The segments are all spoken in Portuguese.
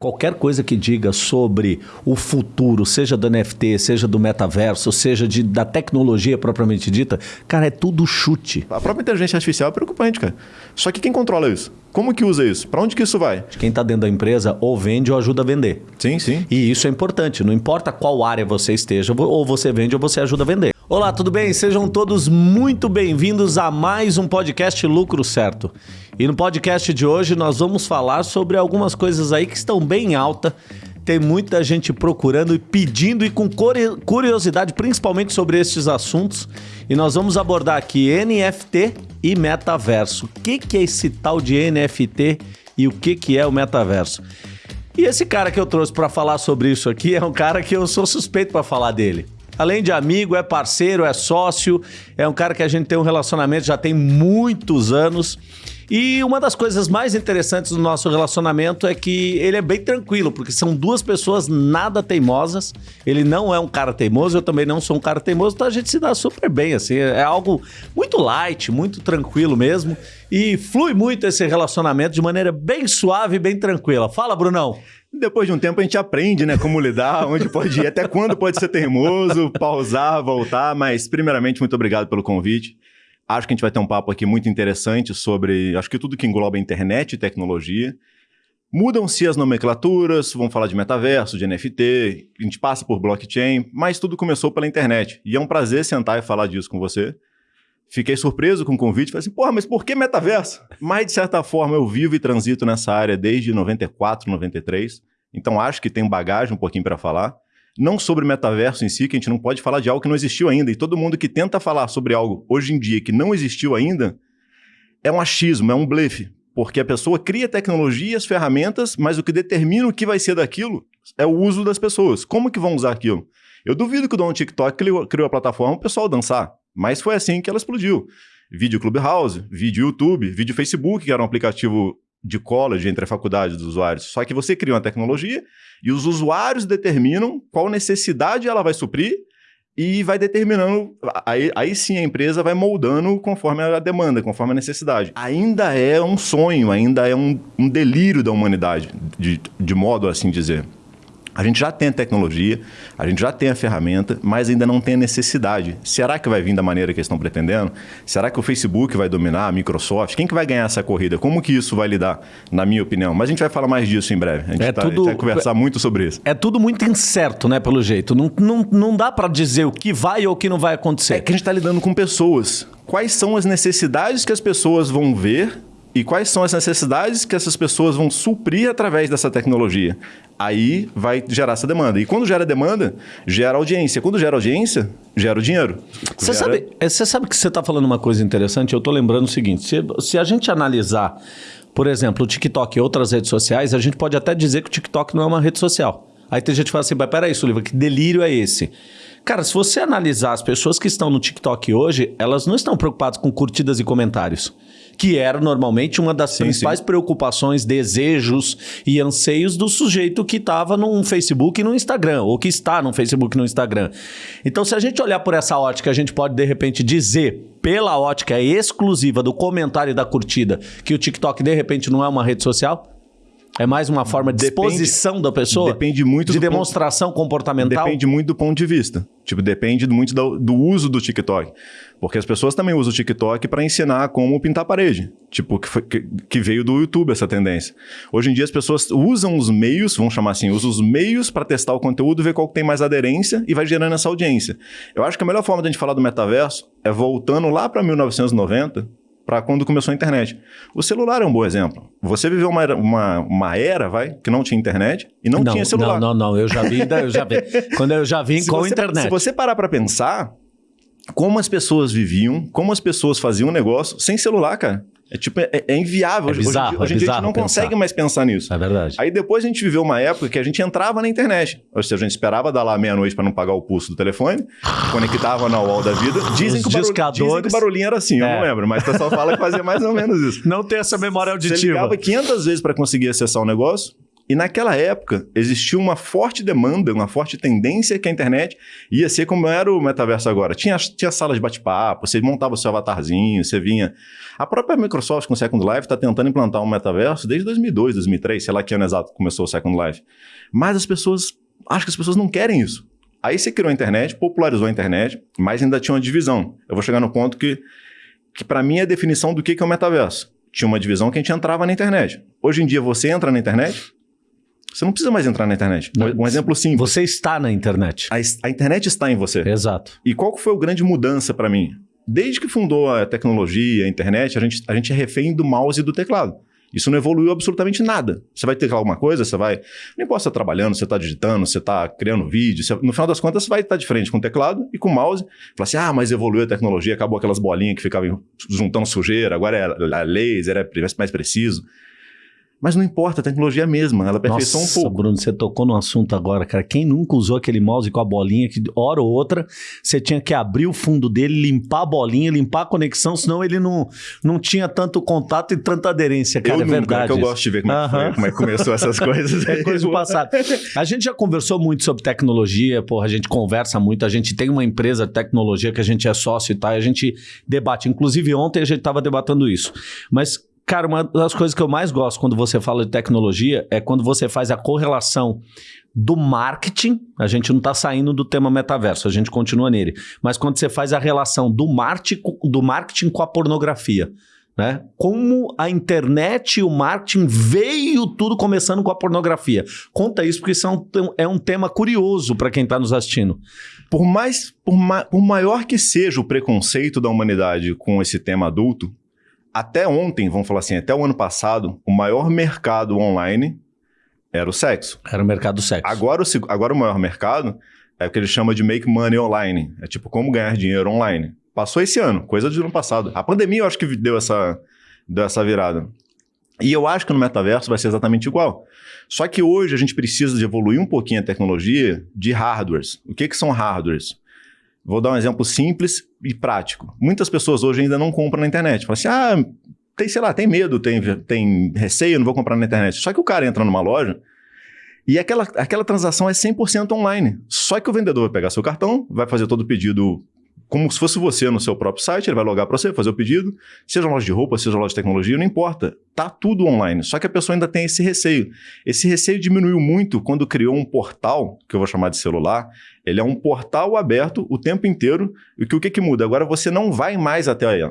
Qualquer coisa que diga sobre o futuro, seja do NFT, seja do metaverso, seja de, da tecnologia propriamente dita, cara, é tudo chute. A própria inteligência artificial é preocupante, cara. Só que quem controla isso? Como que usa isso? Para onde que isso vai? Quem está dentro da empresa ou vende ou ajuda a vender. Sim, sim. E isso é importante. Não importa qual área você esteja, ou você vende ou você ajuda a vender. Olá, tudo bem? Sejam todos muito bem-vindos a mais um podcast Lucro Certo. E no podcast de hoje nós vamos falar sobre algumas coisas aí que estão bem alta. Tem muita gente procurando e pedindo e com curiosidade, principalmente sobre estes assuntos. E nós vamos abordar aqui NFT e metaverso. O que, que é esse tal de NFT e o que, que é o metaverso? E esse cara que eu trouxe para falar sobre isso aqui é um cara que eu sou suspeito para falar dele. Além de amigo, é parceiro, é sócio, é um cara que a gente tem um relacionamento já tem muitos anos. E uma das coisas mais interessantes do nosso relacionamento é que ele é bem tranquilo, porque são duas pessoas nada teimosas. Ele não é um cara teimoso, eu também não sou um cara teimoso, então a gente se dá super bem, assim. É algo muito light, muito tranquilo mesmo. E flui muito esse relacionamento de maneira bem suave e bem tranquila. Fala, Brunão. Depois de um tempo a gente aprende, né, como lidar, onde pode ir, até quando pode ser teimoso, pausar, voltar, mas primeiramente muito obrigado pelo convite. Acho que a gente vai ter um papo aqui muito interessante sobre, acho que tudo que engloba internet e tecnologia. Mudam-se as nomenclaturas, vamos falar de metaverso, de NFT, a gente passa por blockchain, mas tudo começou pela internet. E é um prazer sentar e falar disso com você. Fiquei surpreso com o convite, falei assim, porra, mas por que metaverso? Mas, de certa forma, eu vivo e transito nessa área desde 94, 93, então acho que tenho bagagem um pouquinho para falar. Não sobre metaverso em si, que a gente não pode falar de algo que não existiu ainda, e todo mundo que tenta falar sobre algo hoje em dia que não existiu ainda, é um achismo, é um blefe, porque a pessoa cria tecnologia, as ferramentas, mas o que determina o que vai ser daquilo é o uso das pessoas. Como que vão usar aquilo? Eu duvido que o dono do TikTok criou a plataforma para o pessoal dançar. Mas foi assim que ela explodiu. Vídeo Clubhouse, vídeo YouTube, vídeo Facebook, que era um aplicativo de college entre a faculdade dos usuários. Só que você cria uma tecnologia e os usuários determinam qual necessidade ela vai suprir e vai determinando. Aí, aí sim a empresa vai moldando conforme a demanda, conforme a necessidade. Ainda é um sonho, ainda é um, um delírio da humanidade, de, de modo assim dizer. A gente já tem a tecnologia, a gente já tem a ferramenta, mas ainda não tem a necessidade. Será que vai vir da maneira que eles estão pretendendo? Será que o Facebook vai dominar, a Microsoft? Quem que vai ganhar essa corrida? Como que isso vai lidar, na minha opinião? Mas a gente vai falar mais disso em breve. A gente, é tá, tudo, a gente vai conversar muito sobre isso. É tudo muito incerto, né, pelo jeito. Não, não, não dá para dizer o que vai ou o que não vai acontecer. É que a gente está lidando com pessoas. Quais são as necessidades que as pessoas vão ver e quais são as necessidades que essas pessoas vão suprir através dessa tecnologia. Aí vai gerar essa demanda. E quando gera demanda, gera audiência. Quando gera audiência, gera o dinheiro. Você gera... sabe, é, você sabe que você está falando uma coisa interessante? Eu estou lembrando o seguinte: se, se a gente analisar, por exemplo, o TikTok e outras redes sociais, a gente pode até dizer que o TikTok não é uma rede social. Aí tem gente que fala assim, mas peraí, Sullivan, que delírio é esse? Cara, se você analisar as pessoas que estão no TikTok hoje, elas não estão preocupadas com curtidas e comentários que era normalmente uma das sim, principais sim. preocupações, desejos e anseios do sujeito que estava no Facebook e no Instagram, ou que está no Facebook e no Instagram. Então, se a gente olhar por essa ótica, a gente pode de repente dizer, pela ótica exclusiva do comentário e da curtida, que o TikTok de repente não é uma rede social? É mais uma forma de depende, exposição da pessoa? Depende muito de demonstração ponto, comportamental? Depende muito do ponto de vista. Tipo, depende muito do, do, uso do TikTok. Porque as pessoas também usam o TikTok para ensinar como pintar parede. Tipo, que, foi, que, que, veio do YouTube essa tendência. Hoje em dia as pessoas usam os meios, vamos chamar assim, usam os meios para testar o conteúdo, ver qual que tem mais aderência e vai gerando essa audiência. Eu acho que a melhor forma de a gente falar do metaverso é voltando lá para 1990, para quando começou a internet. O celular é um bom exemplo. Você viveu uma, uma, uma era, vai, que não tinha internet e não, não tinha celular. Não, não, não. Eu já vi, eu já vi. quando eu já vim com você, internet. Se você parar para pensar, como as pessoas viviam, como as pessoas faziam negócio sem celular, cara. É tipo, é, é inviável. É bizarro, hoje, hoje é em dia a gente não pensar. consegue mais pensar nisso. É verdade. Aí depois a gente viveu uma época que a gente entrava na internet. Ou seja, a gente esperava dar lá meia-noite para não pagar o pulso do telefone, conectava na wall da vida. Dizem, que o, barulho, dizem que o barulhinho era assim, é. eu não lembro, mas o pessoal fala que fazia mais ou menos isso. Não tem essa memória auditiva. Você ligava 500 vezes para conseguir acessar o negócio, E naquela época existia uma forte demanda, uma forte tendência que a internet ia ser como era o metaverso agora. Tinha, tinha sala de bate-papo, você montava o seu avatarzinho, você vinha. A própria Microsoft com o Second Life está tentando implantar um metaverso desde 2002, 2003, sei lá que ano exato começou o Second Life. Mas as pessoas, acho que as pessoas não querem isso. Aí você criou a internet, popularizou a internet, mas ainda tinha uma divisão. Eu vou chegar no ponto que, que para mim é a definição do que é o metaverso. Tinha uma divisão que a gente entrava na internet. Hoje em dia você entra na internet, você não precisa mais entrar na internet. Um exemplo simples. Você está na internet. A, a internet está em você. Exato. E qual foi a grande mudança para mim? Desde que fundou a tecnologia, a internet, a gente, a gente é refém do mouse e do teclado. Isso não evoluiu absolutamente nada. Você vai ter alguma coisa, você vai. Não importa se você está trabalhando, você está digitando, você está criando vídeo. Você... no final das contas, você vai estar de frente com o teclado e com o mouse. Fala assim: ah, mas evoluiu a tecnologia, acabou aquelas bolinhas que ficavam juntando sujeira, agora é laser, é mais preciso. Mas não importa, a tecnologia é a mesma, ela aperfeiçoa um pouco. Bruno, você tocou no assunto agora, cara. Quem nunca usou aquele mouse com a bolinha que, hora ou outra, você tinha que abrir o fundo dele, limpar a bolinha, limpar a conexão, senão ele não, não tinha tanto contato e tanta aderência, cara. Eu é nunca, verdade. É que eu gosto de ver como, é, foi, como é que começou essas coisas. é coisa do passado. A gente já conversou muito sobre tecnologia, porra, a gente conversa muito, a gente tem uma empresa de tecnologia que a gente é sócio e tal, e a gente debate. Inclusive, ontem a gente estava debatendo isso. Mas Cara, uma das coisas que eu mais gosto quando você fala de tecnologia é quando você faz a correlação do marketing. A gente não está saindo do tema metaverso, a gente continua nele. Mas quando você faz a relação do marketing, do marketing com a pornografia. Né? Como a internet e o marketing veio tudo começando com a pornografia. Conta isso, porque isso é um, é um tema curioso para quem está nos assistindo. Por mais, por, ma, por maior que seja o preconceito da humanidade com esse tema adulto, até ontem, vamos falar assim, até o ano passado, o maior mercado online era o sexo. Era o mercado do sexo. Agora o, agora o maior mercado é o que ele chama de make money online. É tipo como ganhar dinheiro online. Passou esse ano, coisa do ano passado. A pandemia eu acho que deu essa, deu essa virada. E eu acho que no metaverso vai ser exatamente igual. Só que hoje a gente precisa de evoluir um pouquinho a tecnologia de hardwares. O que, que são hardwares? Vou dar um exemplo simples e prático. Muitas pessoas hoje ainda não compram na internet. Falam assim, ah, tem, sei lá, tem medo, tem, tem receio, não vou comprar na internet. Só que o cara entra numa loja e aquela, aquela transação é 100% online. Só que o vendedor vai pegar seu cartão, vai fazer todo o pedido como se fosse você no seu próprio site, ele vai logar para você, fazer o pedido, seja loja de roupa, seja loja de tecnologia, não importa. Tá tudo online. Só que a pessoa ainda tem esse receio. Esse receio diminuiu muito quando criou um portal, que eu vou chamar de celular. Ele é um portal aberto o tempo inteiro. E que, o que, que muda? Agora você não vai mais até aí.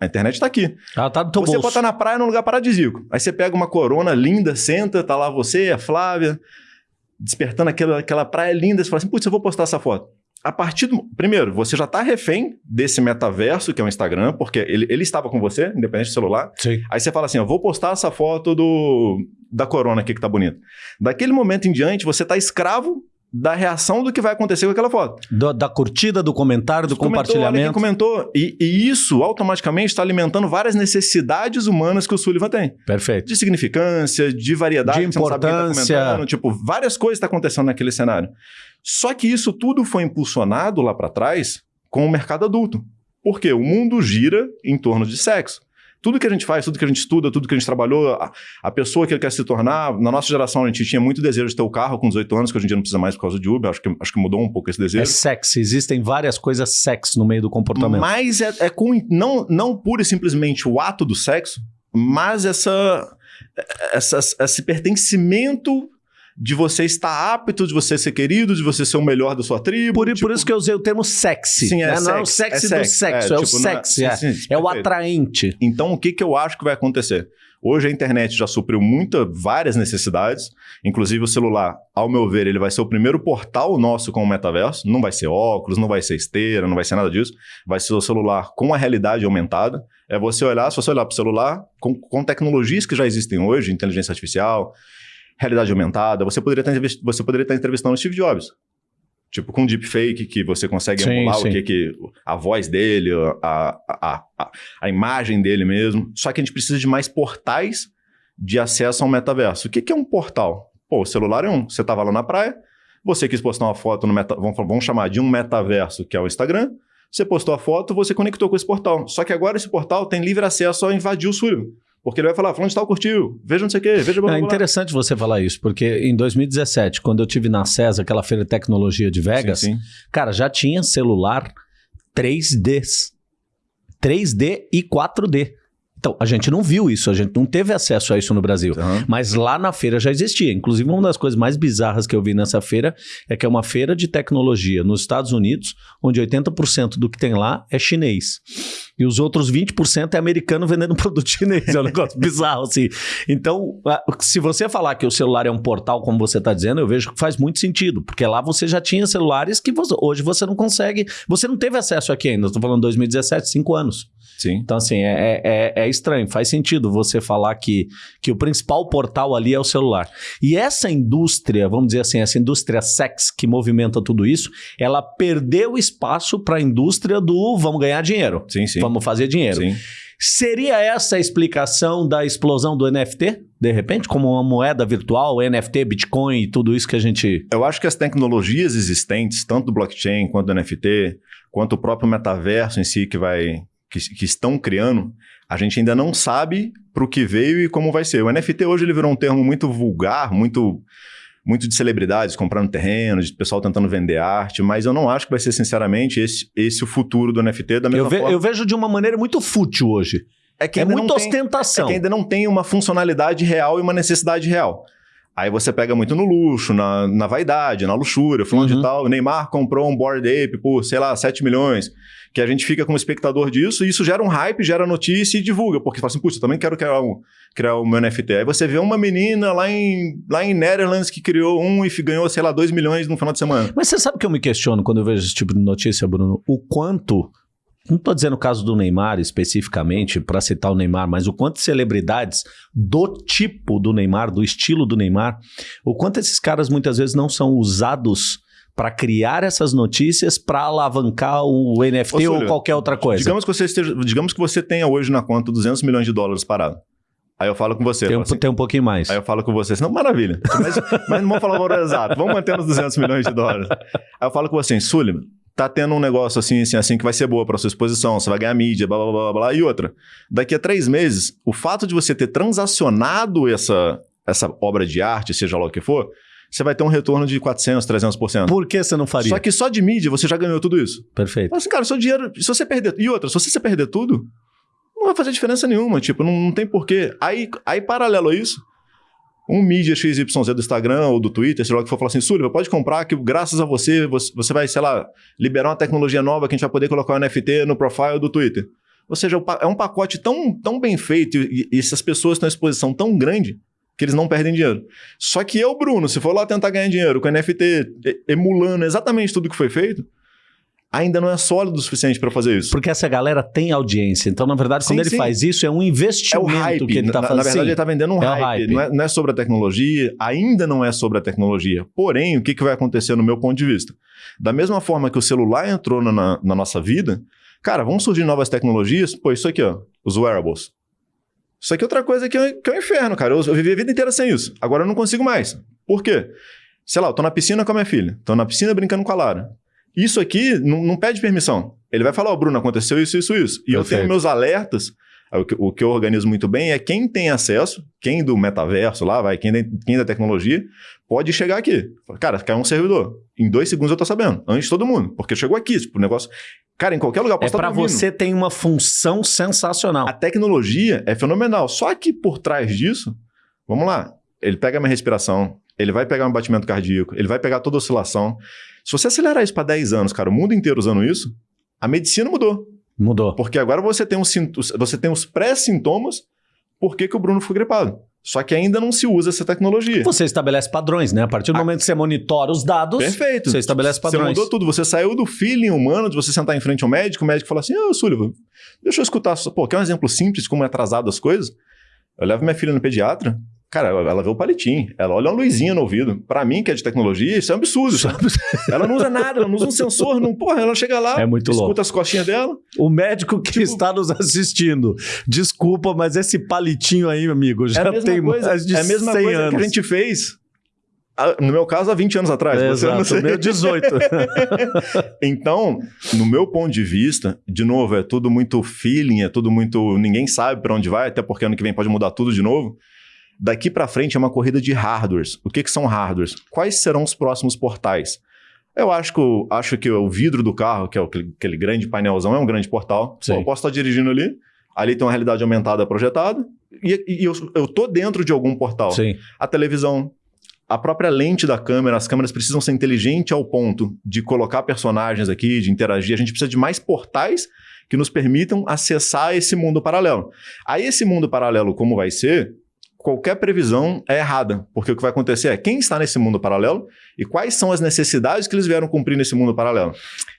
A internet está aqui. Ela tá no teu você bolso. estar na praia num lugar paradisíaco. Aí você pega uma corona linda, senta, tá lá você, a Flávia, despertando aquela, aquela praia linda. Você fala assim, putz, eu vou postar essa foto a partir do. Primeiro, você já está refém desse metaverso, que é o Instagram, porque ele, ele estava com você, independente do celular. Sim. Aí você fala assim: eu vou postar essa foto do, da corona aqui que tá bonita. Daquele momento em diante, você está escravo da reação do que vai acontecer com aquela foto. Do, da curtida, do comentário, do comentou, compartilhamento. comentou. E, e, isso automaticamente está alimentando várias necessidades humanas que o Sullivan tem. Perfeito. De significância, de variedade, de tá importância. Tá tipo, várias coisas estão tá acontecendo naquele cenário. Só que isso tudo foi impulsionado lá para trás com o mercado adulto. Porque o mundo gira em torno de sexo. Tudo que a gente faz, tudo que a gente estuda, tudo que a gente trabalhou, a, a pessoa que ele quer se tornar, na nossa geração a gente tinha muito desejo de ter o carro com 18 anos, que hoje em dia não precisa mais por causa de Uber, acho que, acho que mudou um pouco esse desejo. É sexy, existem várias coisas sexy no meio do comportamento. Mas é, é com, não, não pura e simplesmente o ato do sexo, mas essa, essa, esse pertencimento de você estar apto, de você ser querido, de você ser o melhor da sua tribo. Por, tipo... por isso que eu usei o termo sexy. Sim, é né? sexy. Não é o sexy, é do sexo, é, é tipo, o sexy. É, sim, sim, é o atraente. Então, o que, que eu acho que vai acontecer? Hoje a internet já supriu muita, várias necessidades, inclusive o celular, ao meu ver, ele vai ser o primeiro portal nosso com o metaverso. Não vai ser óculos, não vai ser esteira, não vai ser nada disso. Vai ser o celular com a realidade aumentada. É você olhar, se você olhar para o celular, com, com tecnologias que já existem hoje, inteligência artificial, realidade aumentada, você poderia estar, você poderia estar entrevistando o Steve Jobs. Tipo, com deepfake, que você consegue sim, emular sim. o que, que a voz dele, a, a, a, a, imagem dele mesmo. Só que a gente precisa de mais portais de acesso ao metaverso. O que, que é um portal? Pô, o celular é um. Você estava lá na praia, você quis postar uma foto no meta, vamos, vamos chamar de um metaverso, que é o Instagram. Você postou a foto, você conectou com esse portal. Só que agora esse portal tem livre acesso a invadir o Sullivan. Porque ele vai falar, falando de tal curtiu, veja não sei o quê, veja... Blá, É blá, blá. interessante você falar isso, porque em 2017, quando eu tive na CES, aquela feira de tecnologia de Vegas, Sim, sim. cara, já tinha celular 3Ds. 3D e 4D. Então, a gente não viu isso, a gente não teve acesso a isso no Brasil. Aham. Mas lá na feira já existia. Inclusive, uma das coisas mais bizarras que eu vi nessa feira é que é uma feira de tecnologia nos Estados Unidos, onde 80% do que tem lá é chinês. E os outros 20% é americano vendendo produto chinês. É um negócio bizarro, assim. Então, se você falar que o celular é um portal, como você está dizendo, eu vejo que faz muito sentido. Porque lá você já tinha celulares que você- hoje você não consegue. Você não teve acesso aqui ainda. Estou falando 2017, cinco anos. Sim. Então, assim, é, é, é estranho. Faz sentido você falar que, que o principal portal ali é o celular. E essa indústria, vamos dizer assim, essa indústria sex que movimenta tudo isso, ela perdeu espaço para a indústria do vamos ganhar dinheiro. Sim, sim. Vamos fazer dinheiro. Sim. Seria essa a explicação da explosão do NFT? De repente, como uma moeda virtual, NFT, Bitcoin e tudo isso que a gente. Eu acho que as tecnologias existentes, tanto do blockchain quanto do NFT, quanto o próprio metaverso em si que vai que, que estão criando, a gente ainda não sabe para o que veio e como vai ser. O NFT hoje ele virou um termo muito vulgar, muito muito de celebridades comprando terreno, de pessoal tentando vender arte, mas eu não acho que vai ser sinceramente esse, esse o futuro do NFT da mesma Eu, ve- forma. eu vejo de uma maneira muito fútil hoje. é que É muita não tem- ostentação. é que ainda não tem uma funcionalidade real e uma necessidade real. Aí você pega muito no luxo, na, na vaidade, na luxúria, fulano Uhum. de tal. O Neymar comprou um Bored Ape por, sei lá, 7 milhões. Que a gente fica como espectador disso, e isso gera um hype, gera notícia e divulga. Porque fala assim, putz, eu também quero criar, um, criar o meu NFT. Aí você vê uma menina lá em, lá em Netherlands que criou um e ganhou, sei lá, 2 milhões no final de semana. Mas você sabe que eu me questiono quando eu vejo esse tipo de notícia, Bruno? O quanto. Não estou dizendo o caso do Neymar especificamente, para citar o Neymar, mas o quanto celebridades do tipo do Neymar, do estilo do Neymar, o quanto esses caras muitas vezes não são usados para criar essas notícias para alavancar o NFT Ô, ou qualquer outra coisa. Digamos que, você esteja, digamos que você tenha hoje na conta 200 milhões de dólares parado. Aí eu falo com você. tem, um, assim, tem um pouquinho mais. Aí eu falo com você assim, não, maravilha. Mas, mas não vamos falar o valor exato. Vamos manter nos 200 milhões de dólares. Aí eu falo com você, Sullivan, tá tendo um negócio assim, assim, assim, que vai ser boa para sua exposição, você vai ganhar mídia, blá, blá, blá, blá. E outra, daqui a três meses, o fato de você ter transacionado essa, essa obra de arte, seja lá o que for, você vai ter um retorno de 400, 300%. Por que você não faria? Só que só de mídia você já ganhou tudo isso. Perfeito. Assim, cara, seu dinheiro, se você perder. E outra, se você perder tudo, não vai fazer diferença nenhuma. Tipo, não, não tem porquê. Aí, aí, paralelo a isso, um mídia XYZ do Instagram ou do Twitter, sei lá que for, falar assim: Súliva, pode comprar que graças a você, você, vai, sei lá, liberar uma tecnologia nova que a gente vai poder colocar o NFT no profile do Twitter. Ou seja, é um pacote tão, tão bem feito e, e essas pessoas têm uma exposição tão grande que eles não perdem dinheiro. Só que eu, Bruno, se for lá tentar ganhar dinheiro com NFT emulando exatamente tudo que foi feito, ainda não é sólido o suficiente para fazer isso. Porque essa galera tem audiência. Então, na verdade, Sim, quando ele sim. faz isso, é um É investimento o hype. que ele está fazendo. na verdade, ele está vendendo um É hype. hype. Não, é, não é sobre a tecnologia, ainda não é sobre a tecnologia. Porém, o que, que vai acontecer no meu ponto de vista? Da mesma forma que o celular entrou na- na, na nossa vida, cara, vão surgir novas tecnologias. Pô, isso aqui, ó, os wearables. Isso aqui é outra coisa que é, que é um inferno, cara. Eu, eu vivi a vida inteira sem isso. Agora eu não consigo mais. Por quê? Sei lá, eu tô na piscina com a minha filha. Tô na piscina brincando com a Lara. Isso aqui não, não pede permissão. Ele vai falar, ó, Bruno, aconteceu isso, isso, isso. E eu Perfeito. tenho meus alertas. Aí O que, eu organizo muito bem é quem tem acesso, quem do metaverso lá, vai, quem, da- quem da tecnologia, pode chegar aqui. Cara, caiu um servidor. Em dois segundos eu tô sabendo. Antes de todo mundo. Porque chegou aqui, tipo, o negócio. Cara, em qualquer lugar eu É posso estar para você tem uma função sensacional. A tecnologia é fenomenal. Só que por trás disso, vamos lá, ele pega a minha respiração, ele vai pegar meu batimento cardíaco, ele vai pegar toda a oscilação. Se você acelerar isso para 10 anos, cara, o mundo inteiro usando isso, a medicina mudou. Mudou. Porque agora você tem, um sint- você tem os pré-sintomas por que, que o Bruno ficou gripado. Só que ainda não se usa essa tecnologia. Você estabelece padrões, né? A partir do momento que você monitora os dados, Perfeito. você estabelece Você padrões. mudou tudo. Você saiu do feeling humano de você sentar em frente ao médico, o médico fala assim: Ô, Sullivan, deixa eu escutar. Pô, quer um exemplo simples de como é atrasado as coisas? Eu levo minha filha no pediatra. Cara, ela vê o palitinho, ela olha uma luzinha no ouvido. Pra mim, que é de tecnologia, isso é um absurdo. sabe? ela não usa nada, ela não usa um sensor, não, porra, ela chega lá, É muito escuta louco. as costinhas dela. O médico que Tipo- está nos assistindo, desculpa, mas esse palitinho aí, amigo, É já mesma tem coisa, mais de é a mesma 100 coisa anos. que a gente fez Ah, no meu caso, há 20 anos atrás. É, exato, meu 18. então, no meu ponto de vista, de novo, é tudo muito feeling, é tudo muito. Ninguém sabe para onde vai, até porque ano que vem pode mudar tudo de novo. Daqui para frente é uma corrida de hardwares. O que, que são hardwares? Quais serão os próximos portais? Eu acho que, acho que o vidro do carro, que é aquele grande painelzão, é um grande portal. Sim. eu posso estar dirigindo ali, ali tem uma realidade aumentada projetada, e, e eu, eu tô dentro de algum portal. Sim. A televisão, a própria lente da câmera, as câmeras precisam ser inteligentes ao ponto de colocar personagens aqui, de interagir. A gente precisa de mais portais que nos permitam acessar esse mundo paralelo. Aí esse mundo paralelo, como vai ser, qualquer previsão é errada, porque o que vai acontecer é quem está nesse mundo paralelo e quais são as necessidades que eles vieram cumprir nesse mundo paralelo.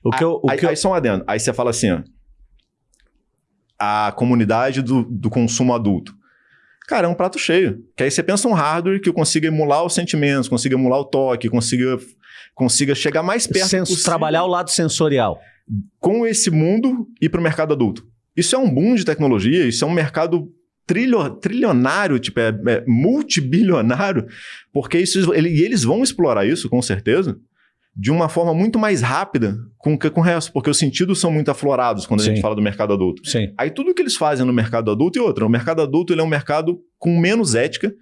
O que eu, o aí, que eu... aí só um adendo. Aí você fala assim, ó, a comunidade do, do consumo adulto. Cara, é um prato cheio. Que aí você pensa um hardware que consiga emular os sentimentos, consiga emular o toque, consiga, consiga chegar mais perto Sens possível. Trabalhar o lado sensorial. Com esse mundo e para o mercado adulto. Isso é um boom de tecnologia, isso é um mercado trilho, trilionário, tipo, é, é multibilionário, porque isso, ele, e eles vão explorar isso, com certeza, de uma forma muito mais rápida com que com o resto, porque os sentidos são muito aflorados quando Sim. a gente fala do mercado adulto. Sim. Aí tudo que eles fazem no mercado adulto e outra, o mercado adulto ele é um mercado com menos ética,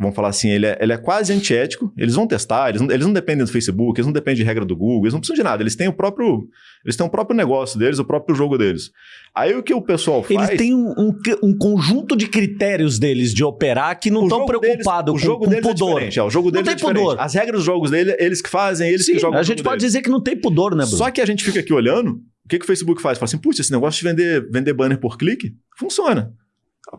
vamos falar assim, ele é, ele é quase antiético, eles vão testar, eles não, eles não dependem do Facebook, eles não dependem de regra do Google, eles não precisam de nada, eles têm o próprio, eles têm o próprio negócio deles, o próprio jogo deles. Aí o que o pessoal faz... Eles têm um, um, um conjunto de critérios deles de operar que não estão preocupados com, o jogo com deles pudor. É, é o jogo deles não tem é pudor. As regras dos jogos dele, eles que fazem, eles Sim, que jogam a gente pode deles. dizer que não tem pudor, né, Bruno? Só que a gente fica aqui olhando, o que, que o Facebook faz? Fala assim, putz, esse negócio de vender, vender banner por clique, funciona.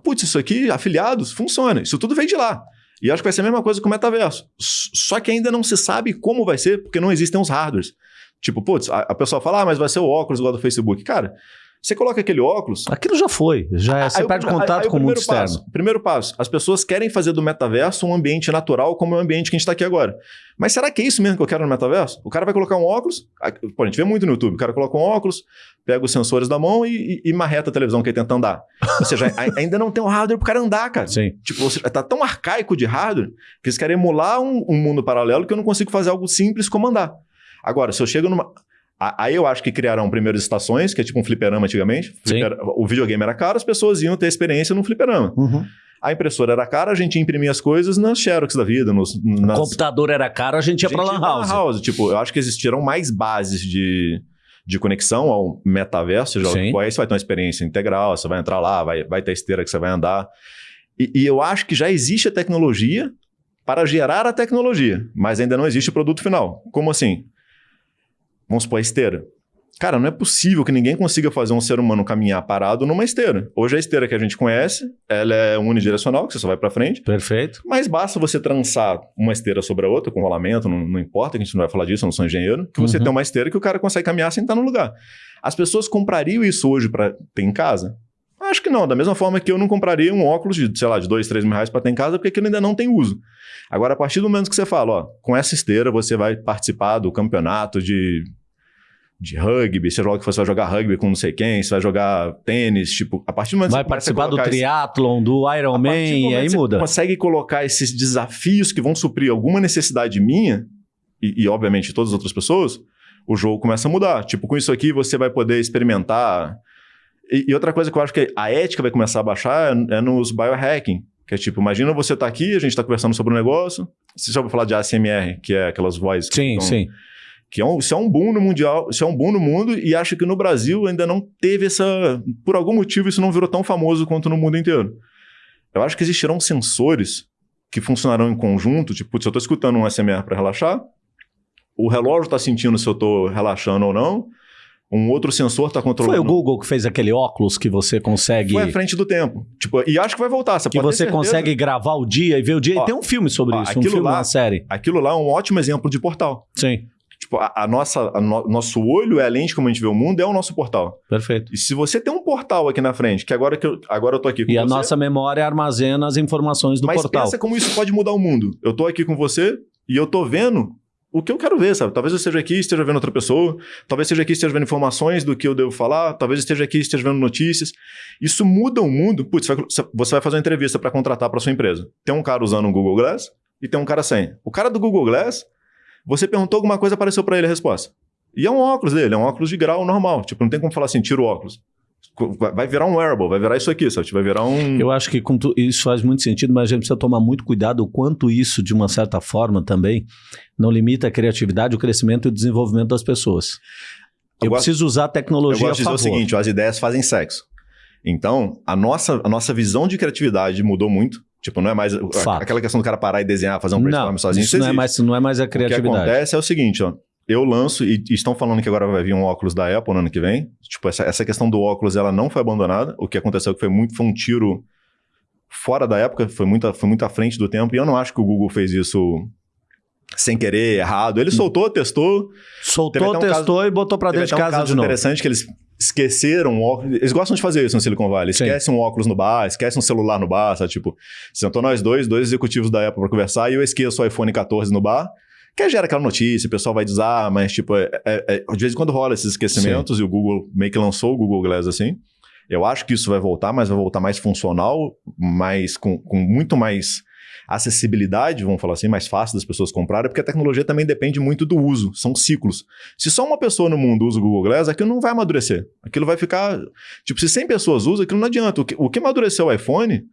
Putz, isso aqui, afiliados, funciona. Isso tudo vem de lá. E acho que vai ser a mesma coisa com o metaverso. Só que ainda não se sabe como vai ser, porque não existem os hardwares. Tipo, putz, a, a pessoa fala, ah, mas vai ser o óculos igual do Facebook. Cara, você coloca aquele óculos. Aquilo já foi. Já é, você perde contato aí, aí com o mundo externo. Passo, primeiro passo: as pessoas querem fazer do metaverso um ambiente natural como é o ambiente que a gente está aqui agora. Mas será que é isso mesmo que eu quero no metaverso? O cara vai colocar um óculos. Pô, a gente vê muito no YouTube. O cara coloca um óculos, pega os sensores da mão e, e, e marreta a televisão que ele tenta andar. Ou seja, ainda não tem um hardware para o cara andar, cara. Sim. Tipo, você, tá tão arcaico de hardware que eles querem emular um, um mundo paralelo que eu não consigo fazer algo simples como andar. Agora, se eu chego numa. Aí eu acho que criaram primeiras estações, que é tipo um fliperama antigamente. O videogame era caro, as pessoas iam ter experiência no fliperama. Uhum. A impressora era cara, a gente imprimia as coisas nas Xerox da vida. Nos, nas... O computador era caro, a gente ia para Lan House. house. Tipo, eu acho que existiram mais bases de, de conexão ao metaverso. Já, tipo, aí você vai ter uma experiência integral, você vai entrar lá, vai, vai ter esteira que você vai andar. E, e eu acho que já existe a tecnologia para gerar a tecnologia, mas ainda não existe o produto final. Como assim? Vamos supor a esteira. Cara, não é possível que ninguém consiga fazer um ser humano caminhar parado numa esteira. Hoje a esteira que a gente conhece, ela é unidirecional, que você só vai para frente. Perfeito. Mas basta você trançar uma esteira sobre a outra, com rolamento, não, não importa, que a gente não vai falar disso, eu não sou engenheiro, que você uhum. tem uma esteira que o cara consegue caminhar sem estar no lugar. As pessoas comprariam isso hoje para ter em casa? Acho que não. Da mesma forma que eu não compraria um óculos de, sei lá, de dois, três mil reais para ter em casa, porque aquilo ainda não tem uso. Agora, a partir do momento que você fala, ó, com essa esteira você vai participar do campeonato de de rugby, lá que você vai jogar rugby com não sei quem, você vai jogar tênis, tipo, a partir do momento vai que você participar do triatlon, do Ironman, e aí muda. consegue colocar esses desafios que vão suprir alguma necessidade minha e, e obviamente de todas as outras pessoas, o jogo começa a mudar. Tipo, com isso aqui você vai poder experimentar. E, e outra coisa que eu acho que a ética vai começar a baixar é, é nos biohacking. Que é tipo, imagina você tá aqui, a gente tá conversando sobre um negócio. Você já ouviu falar de ASMR, que é aquelas vozes que Sim, sim que é um, isso é um boom no mundial, isso é um boom no mundo e acho que no Brasil ainda não teve essa, por algum motivo isso não virou tão famoso quanto no mundo inteiro. Eu acho que existirão sensores que funcionarão em conjunto, tipo, se eu estou escutando um SMR para relaxar, o relógio está sentindo se eu estou relaxando ou não, um outro sensor está controlando. Foi o Google que fez aquele óculos que você consegue. Foi à frente do tempo. Tipo, e acho que vai voltar. Você que você consegue gravar o dia e ver o dia. Ó, e tem um filme sobre ó, isso, um filme, lá, uma série. Aquilo lá é um ótimo exemplo de portal. Sim. Tipo, a, a nossa, a no, nosso olho é a lente como a gente vê o mundo, é o nosso portal. Perfeito. E se você tem um portal aqui na frente, que agora que eu, agora eu tô aqui com e você... E a nossa memória armazena as informações do mas portal. Mas pensa como isso pode mudar o mundo. Eu tô aqui com você e eu tô vendo o que eu quero ver, sabe? Talvez eu esteja aqui e esteja vendo outra pessoa, talvez esteja aqui e esteja vendo informações do que eu devo falar, talvez esteja aqui e esteja vendo notícias. Isso muda o mundo. Putz, você vai fazer uma entrevista para contratar para sua empresa. Tem um cara usando um Google Glass, e tem um cara sem. O cara do Google Glass, você perguntou alguma coisa, apareceu para ele a resposta. E é um óculos dele, é um óculos de grau normal. Tipo, não tem como falar assim, tira o óculos. Vai virar um wearable, vai virar isso aqui, sabe? Vai virar um. Eu acho que tu, isso faz muito sentido, mas a gente precisa tomar muito cuidado o quanto isso, de uma certa forma, também não limita a criatividade, o crescimento e o desenvolvimento das pessoas. Eu, eu preciso usar a tecnologia. Eu gosto de dizer o seguinte: as ideias fazem sexo. Então, a nossa, a nossa visão de criatividade mudou muito. Tipo, não é mais aquela questão do cara parar e desenhar, fazer um brainstorm sozinho. Isso, não, é mais, não é mais a criatividade. O que acontece é o seguinte, ó eu lanço, e, estão falando que agora vai vir um óculos da Apple no ano que vem. Tipo, essa, essa questão do óculos, ela não foi abandonada. O que aconteceu é foi muito, foi um tiro fora da época, foi muito, foi muito à frente do tempo. E eu não acho que o Google fez isso sem querer, errado. Ele soltou, testou. Soltou, um testou caso, e botou para dentro de casa um de novo. interessante que eles esqueceram o óculos. Eles gostam de fazer isso no Silicon Valley. Esquece um óculos no bar, esquece um celular no bar, sabe? Tipo, sentou nós dois, dois executivos da Apple para conversar e eu esqueço o iPhone 14 no bar. Que gera aquela notícia, o pessoal vai usar, mas tipo, é, é, é, de vez em quando rola esses esquecimentos Sim. e o Google meio que lançou o Google Glass assim. Eu acho que isso vai voltar, mas vai voltar mais funcional, mais com, com muito mais acessibilidade, vamos falar assim, mais fácil das pessoas comprarem, porque a tecnologia também depende muito do uso, são ciclos. Se só uma pessoa no mundo usa o Google Glass, aquilo não vai amadurecer. Aquilo vai ficar. Tipo, se 100 pessoas usam, aquilo não adianta. O que, o que amadureceu o iPhone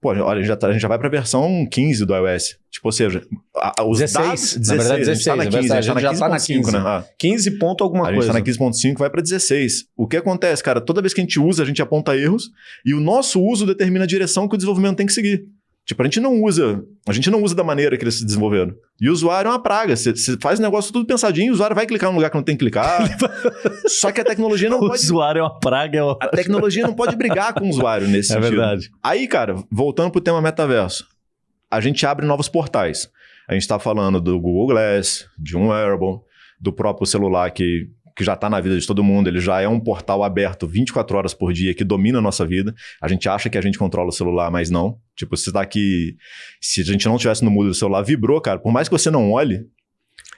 Pô, olha, já tá, a gente já vai para a versão 15 do iOS. Tipo, ou seja, a, os 16, dados... Na verdade, 16. A gente tá na 15, é a gente já tá na 15. 5, né? Ah. 15 ponto alguma a coisa. A gente tá na 15.5, vai para 16. O que acontece, cara? Toda vez que a gente usa, a gente aponta erros e o nosso uso determina a direção que o desenvolvimento tem que seguir. Tipo, a gente não usa, a gente não usa da maneira que eles se desenvolveram. E o usuário é uma praga. Você faz o negócio tudo pensadinho, o usuário vai clicar no lugar que não tem que clicar. Só que a tecnologia não o pode. O usuário é uma praga. É uma... A tecnologia não pode brigar com o usuário nesse é sentido. É verdade. Aí, cara, voltando pro tema metaverso, a gente abre novos portais. A gente está falando do Google Glass, de um wearable, do próprio celular que que já está na vida de todo mundo, ele já é um portal aberto 24 horas por dia que domina a nossa vida. A gente acha que a gente controla o celular, mas não. Tipo, se tá aqui. Se a gente não tivesse no mudo do celular, vibrou, cara. Por mais que você não olhe,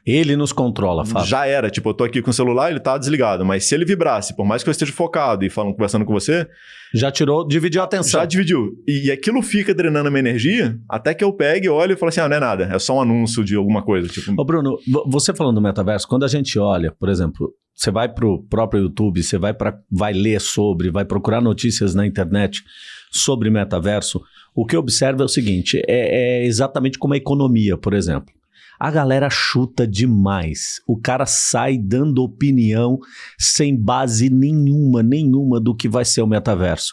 ele nos controla, Fábio. Já era. Tipo, eu tô aqui com o celular, ele tá desligado. Mas se ele vibrasse, por mais que eu esteja focado e falando, conversando com você. Já tirou, dividiu a atenção. Já dividiu. E, aquilo fica drenando a minha energia até que eu pegue, olho e falo assim: ah, não é nada. É só um anúncio de alguma coisa. Tipo... Ô, Bruno, você falando do metaverso, quando a gente olha, por exemplo, você vai pro próprio YouTube, você vai, pra, vai ler sobre, vai procurar notícias na internet sobre metaverso, o que observa é o seguinte: é, é exatamente como a economia, por exemplo. A galera chuta demais. O cara sai dando opinião sem base nenhuma, nenhuma do que vai ser o metaverso.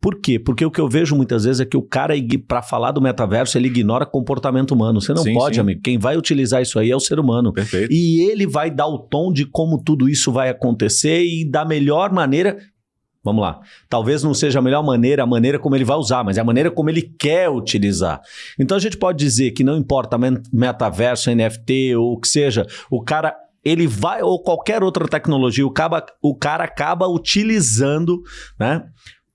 Por quê? Porque o que eu vejo muitas vezes é que o cara, para falar do metaverso, ele ignora comportamento humano. Você não sim, pode, sim. amigo. Quem vai utilizar isso aí é o ser humano. Perfeito. E ele vai dar o tom de como tudo isso vai acontecer e da melhor maneira Vamos lá. Talvez não seja a melhor maneira, a maneira como ele vai usar, mas é a maneira como ele quer utilizar. Então a gente pode dizer que não importa metaverso, NFT ou o que seja, o cara ele vai ou qualquer outra tecnologia, o cara, o cara acaba utilizando, né?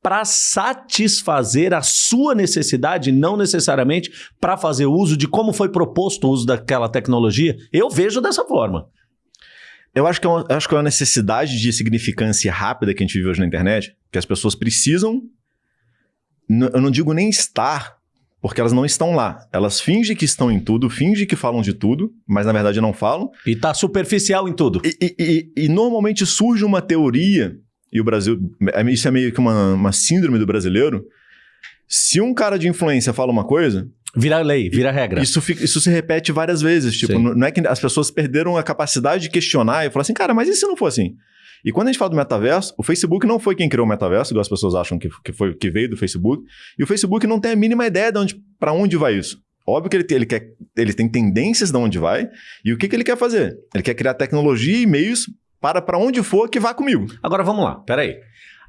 Para satisfazer a sua necessidade, não necessariamente para fazer uso de como foi proposto o uso daquela tecnologia. Eu vejo dessa forma. Eu acho que, é uma, acho que é uma necessidade de significância rápida que a gente vive hoje na internet, que as pessoas precisam. Eu não digo nem estar, porque elas não estão lá. Elas fingem que estão em tudo, fingem que falam de tudo, mas na verdade não falam. E tá superficial em tudo. E, e, e, e normalmente surge uma teoria, e o Brasil. É, isso é meio que uma, uma síndrome do brasileiro. Se um cara de influência fala uma coisa, Vira lei, vira regra. Isso, fica, isso se repete várias vezes. Tipo, não é que as pessoas perderam a capacidade de questionar e falar assim, cara, mas e se não for assim? E quando a gente fala do metaverso, o Facebook não foi quem criou o metaverso, igual as pessoas acham que, que, foi, que veio do Facebook. E o Facebook não tem a mínima ideia de onde, para onde vai isso. Óbvio que ele tem, ele, quer, ele tem tendências de onde vai. E o que, que ele quer fazer? Ele quer criar tecnologia e meios para para onde for que vá comigo. Agora vamos lá, peraí.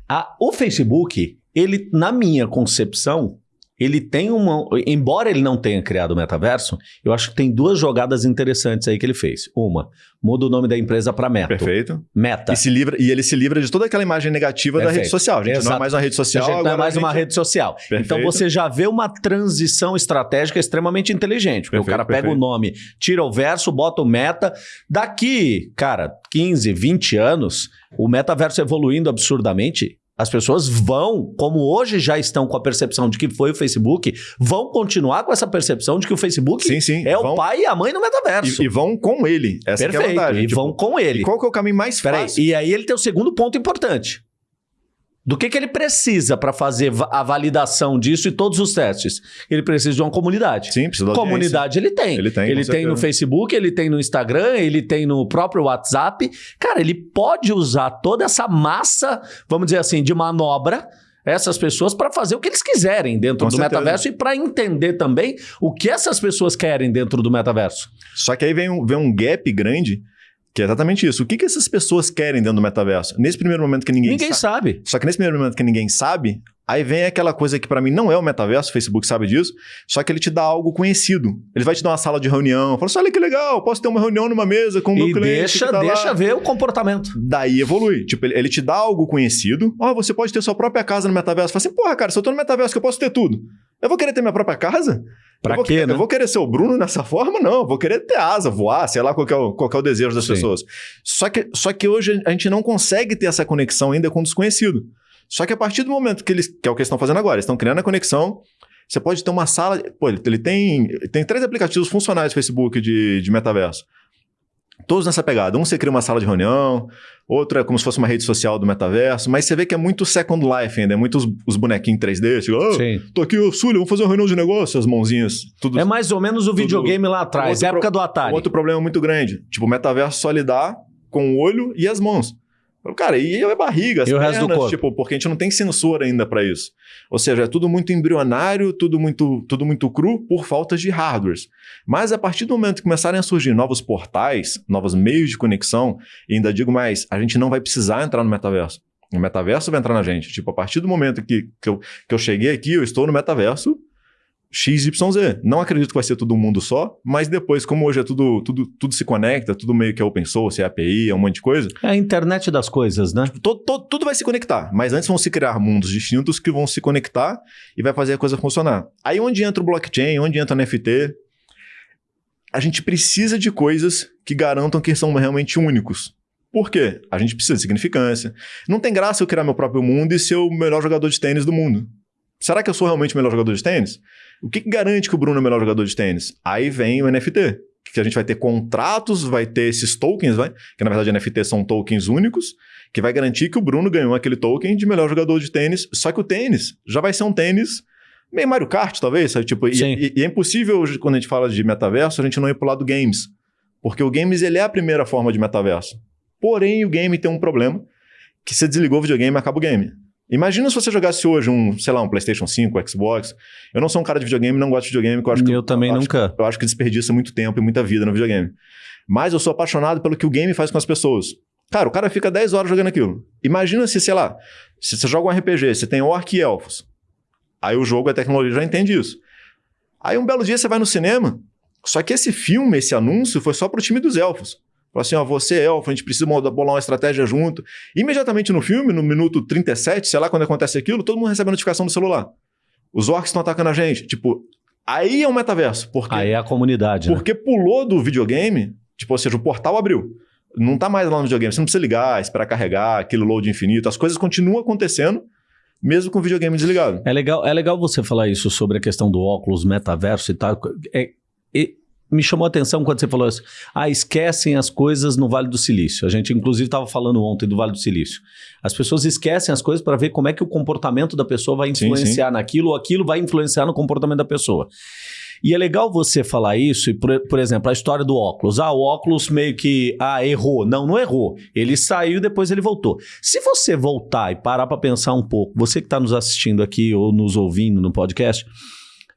A, o Facebook, ele, na minha concepção, ele tem uma. Embora ele não tenha criado o metaverso, eu acho que tem duas jogadas interessantes aí que ele fez. Uma, muda o nome da empresa para Meta. Perfeito. Meta. E, se livra, e ele se livra de toda aquela imagem negativa Perfeito. da rede social. A gente Exato. não é mais uma rede social. A gente não é mais uma rede social. Perfeito. Então você já vê uma transição estratégica extremamente inteligente. Porque Perfeito, o cara pega o nome, tira o verso, bota o meta. Daqui, cara, 15, 20 anos, o metaverso evoluindo absurdamente As pessoas vão, como hoje já estão com a percepção de que foi o Facebook, vão continuar com essa percepção de que o Facebook Sim, sim. é vão, o pai e a mãe no metaverso. E, e vão com ele. Essa que é a Perfeito. vantagem. e Tipo, vão com ele. qual que é o caminho mais Peraí, fácil? e aí ele tem o segundo ponto importante. Do que, que ele precisa para fazer a validação disso e todos os testes? Ele precisa de uma comunidade. Sim, precisa audiência. Comunidade ele tem. Ele tem, Ele tem no Facebook, ele tem no Instagram, ele tem no próprio WhatsApp. Cara, ele pode usar toda essa massa, vamos dizer assim, de manobra, essas pessoas para fazer o que eles quiserem dentro Com do certeza. metaverso e para entender também o que essas pessoas querem dentro do metaverso. Só que aí vem um, vem um gap grande, que é exatamente isso. O que, que essas pessoas querem dentro do metaverso? Nesse primeiro momento que ninguém, Ninguém sabe. sabe. Só que nesse primeiro momento que ninguém sabe, aí vem aquela coisa que pra mim não é o metaverso, o Facebook sabe disso, só que ele te dá algo conhecido. Ele vai te dar uma sala de reunião, fala assim, olha que legal, posso ter uma reunião numa mesa com o meu E cliente deixa, tá lá." deixa ver o comportamento. Daí evolui. Tipo, ele, ele te dá algo conhecido. Ó, você pode ter sua própria casa no metaverso. Fala assim, porra, cara, se eu tô no metaverso que eu posso ter tudo. Eu vou querer ter minha própria casa? Pra eu vou, quê, né? Eu vou querer ser o Bruno nessa forma? Não, eu vou querer ter asa, voar, sei lá qual que é o, qual que é o desejo das Sim. pessoas. Só que, só que hoje a gente não consegue ter essa conexão ainda com o desconhecido. Só que a partir do momento que eles, que é o que eles estão fazendo agora, eles estão criando a conexão, você pode ter uma sala. Pô, ele, ele tem, tem três aplicativos funcionais do Facebook de, de metaverso. Todos nessa pegada. Um você cria uma sala de reunião, outro é como se fosse uma rede social do metaverso, mas você vê que é muito Second Life ainda, é muito os, os bonequinhos 3D, tipo, "Ah, Sim. tô aqui, ô Sully, vamos fazer uma reunião de negócio, as mãozinhas, tudo. É mais ou menos o videogame lá atrás, época pro- do Atari. Um outro problema muito grande. Tipo, o metaverso só lidar com o olho e as mãos. Cara, e a barriga, as E o resto do pernas, corpo? tipo, porque a gente não tem sensor ainda pra isso. Ou seja, é tudo muito embrionário, tudo muito, tudo muito cru por falta de hardwares. Mas a partir do momento que começarem a surgir novos portais, novos meios de conexão, e ainda digo mais, a gente não vai precisar entrar no metaverso. O metaverso vai entrar na gente. Tipo, a partir do momento que, que, eu, que eu cheguei aqui, eu estou no metaverso, XYZ. Não acredito que vai ser todo um mundo só, mas depois, como hoje é tudo, tudo, tudo se conecta, tudo meio que é open source, é API, é um monte de coisa, É a internet das coisas, né? to- to- tudo vai se conectar. Mas antes vão se criar mundos distintos que vão se conectar e vai fazer a coisa funcionar. Aí onde entra o blockchain, onde entra o NFT, a gente precisa de coisas que garantam que são realmente únicos. Por quê? A gente precisa de significância. Não tem graça eu criar meu próprio mundo e ser o melhor jogador de tênis do mundo. Será que eu sou realmente o melhor jogador de tênis? O que, que garante que o Bruno é o melhor jogador de tênis? Aí vem o NFT, que a gente vai ter contratos, vai ter esses tokens, vai, que na verdade NFT são tokens únicos, que vai garantir que o Bruno ganhou aquele token de melhor jogador de tênis. Só que o tênis já vai ser um tênis meio Mario Kart, talvez, sabe? Tipo, e, e- e é impossível, hoje, quando a gente fala de metaverso, a gente não ir pro lado games. Porque o games ele é a primeira forma de metaverso. Porém, o game tem um problema, que você desligou o videogame, acaba o game. Imagina se você jogasse hoje um, sei lá, um PlayStation 5, Xbox. Eu não sou um cara de videogame, não gosto de videogame, eu acho que eu também acho- nunca. eu acho que desperdiça muito tempo e muita vida no videogame. Mas eu sou apaixonado pelo que o game faz com as pessoas. Cara, o cara fica 10 horas jogando aquilo. Imagina se, sei lá, se você joga um RPG, você tem orc e elfos. Aí o jogo, a tecnologia já entende isso. Aí um belo dia você vai no cinema, só que esse filme, esse anúncio, foi só pro time dos elfos. Falou assim, ó, você é elfo, a gente precisa bolar uma estratégia junto. Imediatamente no filme, no minuto 37, sei lá quando acontece aquilo, todo mundo recebe a notificação no celular. Os orcs estão atacando a gente. Tipo, aí é um metaverso. Porque Aí é a comunidade, né? porque pulou do videogame, tipo, ou seja, o portal abriu. Não tá mais lá no videogame. Você não precisa ligar, esperar carregar, aquele load infinito. As coisas continuam acontecendo, mesmo com o videogame desligado. É legal, é legal você falar isso sobre a questão do óculos, metaverso e tal. É- e me chamou a atenção quando você falou isso. Ah, esquecem as coisas no Vale do Silício. A gente, inclusive, estava falando ontem do Vale do Silício. As pessoas esquecem as coisas para ver como é que o comportamento da pessoa vai Sim, influenciar naquilo, ou aquilo vai influenciar no comportamento da pessoa. E é legal você falar isso, e por, por exemplo, a história do óculos. Ah, o óculos meio que ah, errou. Não, não errou. Ele saiu depois ele voltou. Se você voltar e parar para pensar um pouco, você que está nos assistindo aqui ou nos ouvindo no podcast,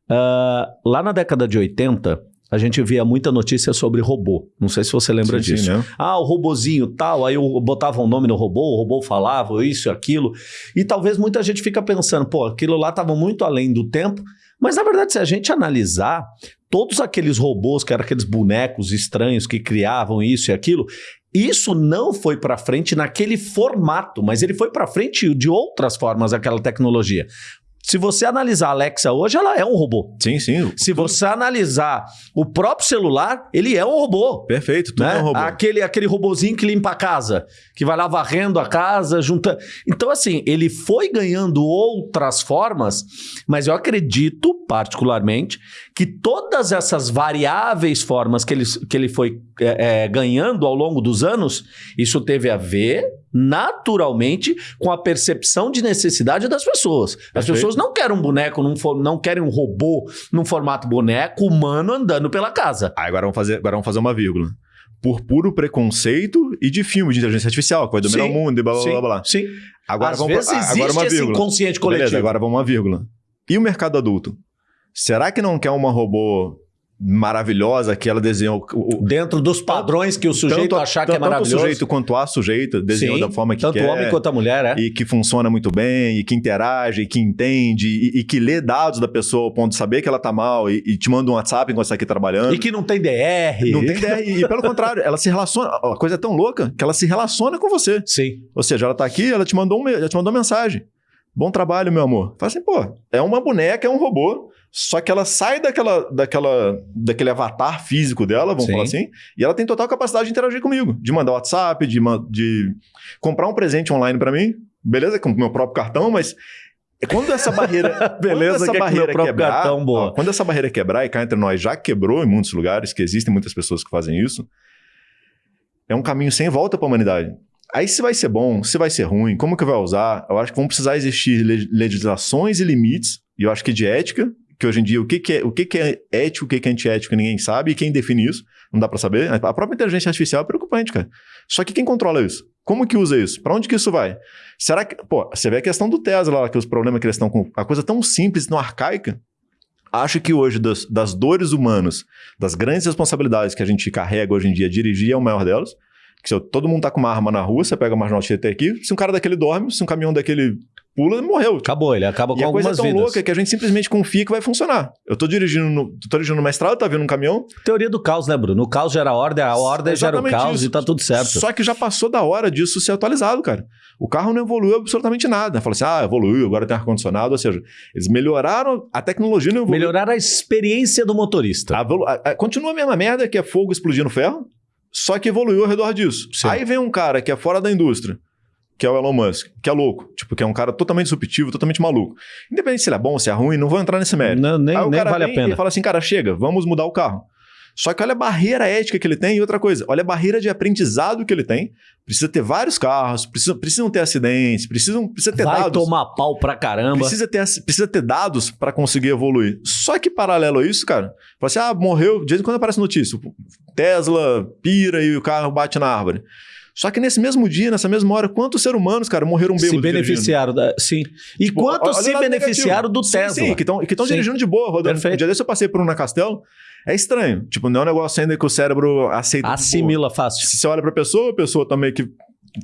ah, lá na década de 80, a gente via muita notícia sobre robô. Não sei se você lembra Sim, sim, disso. né? Ah, o robozinho tal, aí eu botava um nome no robô, o robô falava isso, aquilo. E talvez muita gente fica pensando, pô, aquilo lá estava muito além do tempo. Mas na verdade, se a gente analisar, todos aqueles robôs, que eram aqueles bonecos estranhos que criavam isso e aquilo, isso não foi para frente naquele formato, mas ele foi para frente de outras formas aquela tecnologia. Se você analisar a Alexa hoje, ela é um robô. Sim, sim. Se você analisar o próprio celular, ele é um robô. Perfeito, tudo né? é um robô. Aquele, aquele robozinho que limpa a casa, que vai lá varrendo a casa, junta. Então, assim, ele foi ganhando outras formas, mas eu acredito, particularmente, que todas essas variáveis formas que ele, que ele foi é, é, ganhando ao longo dos anos, isso teve a ver naturalmente com a percepção de necessidade das pessoas. As Perfeito. pessoas não querem um boneco, num for- não querem um robô num formato boneco humano andando pela casa. Ah, agora vamos fazer, agora vamos fazer uma vírgula. Por puro preconceito e de filme de inteligência artificial, que vai dominar Sim, o mundo e blá blá sim, blá blá. Sim. Agora Às vamos vezes pra- existe agora uma esse vírgula. inconsciente coletivo. Beleza, agora vamos uma vírgula. E o mercado adulto? Será que não quer uma robô maravilhosa que ela desenhou o, Dentro dos padrões que o sujeito tanto, achar que é tanto o maravilhoso. sujeito quanto a sujeita desenhou Sim, da forma que tanto quer. o homem quanto a mulher, é. E que funciona muito bem, e que interage, e que entende, e, e que lê dados da pessoa ao ponto de saber que ela tá mal, e, e te manda um WhatsApp enquanto você tá aqui trabalhando. E que não tem DR. Não tem ideia. E, pelo contrário, ela se relaciona. A coisa é tão louca que ela se relaciona com você. Sim. Ou seja, ela tá aqui, ela te mandou, um, ela te mandou uma mensagem. Bom trabalho, meu amor. Fala assim, pô, é uma boneca, é um robô. Só que ela sai daquela, daquela, daquele avatar físico dela, vamos Sim. falar assim, e ela tem total capacidade de interagir comigo, de mandar WhatsApp, de, de comprar um presente online pra mim, beleza, com o meu próprio cartão, mas quando essa barreira, Beleza, quando essa é barreira meu próprio quebrar, cartão, boa. ó, quando essa barreira quebrar e cá entre nós já quebrou em muitos lugares, que existem muitas pessoas que fazem isso, é um caminho sem volta para a humanidade. Aí se vai ser bom, se vai ser ruim, como que vai usar, eu acho que vão precisar existir le- legislações e limites, e eu acho que de ética, que hoje em dia o que, que é, o que, que é ético, o que, que é antiético, ninguém sabe, e quem define isso, não dá para saber. A própria inteligência artificial é preocupante, cara. Só que quem controla isso? Como que usa isso? Para onde que isso vai? Será que, pô, você vê a questão do Tesla lá, que os problemas que eles estão com, a coisa tão simples, tão arcaica, Acho que hoje, das, das dores humanas, das grandes responsabilidades que a gente carrega hoje em dia, dirigir é o maior delas. Que se todo mundo tá com uma arma na rua, você pega a marginal Tietê aqui, se um cara daquele dorme, se um caminhão daquele pula, morreu. Acabou, ele acaba com E a coisa é algumas tão vidas. louca que a gente simplesmente confia que vai funcionar. Eu tô dirigindo, no, tô dirigindo numa estrada, tá vindo um caminhão, Teoria do caos, né, Bruno? O caos gera ordem, a ordem gera o Exatamente caos isso. e tá tudo certo. Só que já passou da hora disso ser atualizado, cara. O carro não evoluiu absolutamente nada. Fala assim, ah, evoluiu, agora tem ar-condicionado. Ou seja, eles melhoraram, a tecnologia não evoluiu. Melhorar a experiência do motorista. A a- a- continua a mesma merda que é fogo explodindo ferro, só que evoluiu ao redor disso. Sim. Aí vem um cara que é fora da indústria, que é o Elon Musk, que é louco. Tipo, que é um cara totalmente disruptivo, totalmente maluco. Independente se ele é bom, se é ruim, não vou entrar nesse mérito. Não, nem nem vale a pena. E fala assim, cara, chega, vamos mudar o carro. Só que olha a barreira ética que ele tem e outra coisa, olha a barreira de aprendizado que ele tem. Precisa ter vários carros, precisa, precisam ter acidentes, precisam, precisa ter Vai dados. tomar pau pra caramba. Precisa ter, precisa ter dados para conseguir evoluir. Só que paralelo a isso, cara, fala assim: ah, morreu. De vez em quando aparece notícia: Tesla pira e o carro bate na árvore. Só que nesse mesmo dia, nessa mesma hora, quantos seres humanos, cara, morreram bêbados se beneficiaram. Da... Sim. E Tipo, quantos se beneficiaram negativo. do Sim, Tesla? Sim, que estão que tão dirigindo de boa, rodando. Perfeito. Um dia desse eu passei por um na Castelo. É estranho. Tipo, não é um negócio ainda que o cérebro aceita. Assimila fácil. Se você olha pra pessoa, a pessoa tá meio que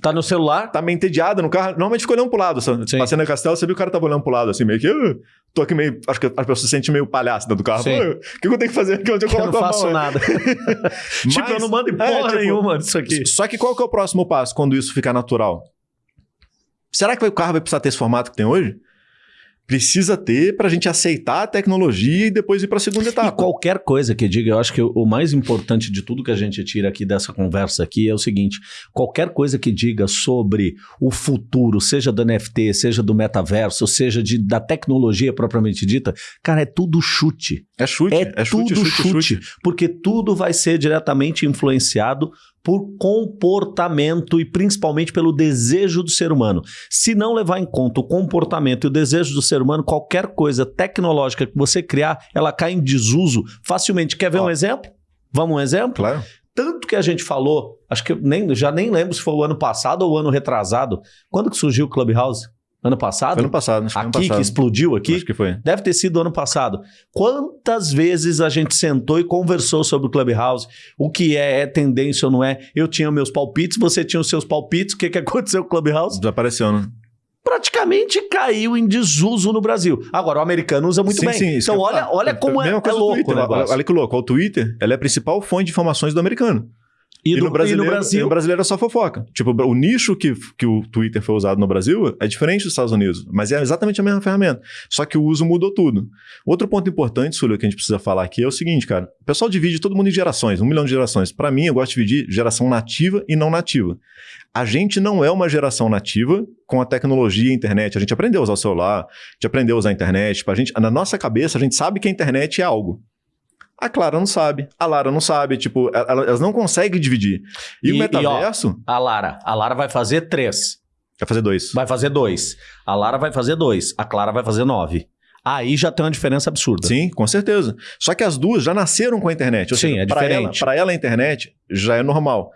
Tá no celular? tá meio entediada no carro. Normalmente fica olhando pro lado. Sim. Passei na Castelo, você viu o cara tava olhando pro lado, assim, meio que. "Ah, tô aqui meio. Acho que a pessoa se sente meio palhaço dentro do carro. Sim. "Ah, O que, que eu tenho que fazer aqui? Onde eu Eu coloco não a faço mão? nada. tipo, Mas- eu não mando em é, porra tipo, nenhuma disso aqui. Só que qual que é o próximo passo quando isso ficar natural? Será que o carro vai precisar ter esse formato que tem hoje? Precisa ter pra gente aceitar a tecnologia e depois ir pra segunda E etapa. qualquer coisa que diga, eu acho que o mais importante de tudo que a gente tira aqui dessa conversa aqui é o seguinte: qualquer coisa que diga sobre o futuro, seja do NFT, seja do metaverso, seja de, da tecnologia propriamente dita, cara, é tudo chute. É chute, É, é, chute, tudo chute, chute, Porque tudo vai ser diretamente influenciado por comportamento e principalmente pelo desejo do ser humano. Se não levar em conta o comportamento e o desejo do ser humano, qualquer coisa tecnológica que você criar, ela cai em desuso facilmente. Quer ver Ó. um exemplo? Vamos um exemplo? Claro. Tanto que a gente falou, acho que eu nem, já nem lembro se foi o ano passado ou o ano retrasado. Quando que surgiu o Clubhouse? Ano passado? Ano passado, acho que aqui, que passado. explodiu aqui? Acho que foi. Deve ter sido ano passado. Quantas vezes a gente sentou e conversou sobre o Clubhouse? O que é, é tendência ou não é? Eu tinha meus palpites, você tinha os seus palpites. O que, que aconteceu com o Clubhouse? Desapareceu, né? Praticamente caiu em desuso no Brasil. Agora, o americano usa muito Sim, bem. sim, isso então, que olha, olha como é, Mesma é do louco Twitter. Olha, que louco. O Twitter ela é a principal fonte de informações do americano. E, do, no e no Brasil? no brasileiro é só fofoca. Tipo, o nicho que, que o Twitter foi usado no Brasil é diferente dos Estados Unidos, mas é exatamente a mesma ferramenta. Só que o uso mudou tudo. Outro ponto importante, Súlio, que a gente precisa falar aqui é o seguinte, cara. O pessoal divide todo mundo em gerações, um milhão de gerações. Para mim, eu gosto de dividir geração nativa e não nativa. A gente não é uma geração nativa com a tecnologia e a internet. A gente aprendeu a usar o celular, a gente aprendeu a usar a internet. Tipo, a gente, na nossa cabeça, a gente sabe que a internet é algo. A Clara não sabe, a Lara não sabe, tipo, elas não conseguem dividir. E, e o metaverso. E, ó, a Lara, a Lara vai fazer três. Vai fazer dois. Vai fazer dois. A Lara vai fazer dois. A Clara vai fazer nove. Aí já tem uma diferença absurda. Sim, com certeza. Só que as duas já nasceram com a internet. Ou Sim, seja, é diferente. Para ela, ela, a internet já é normal.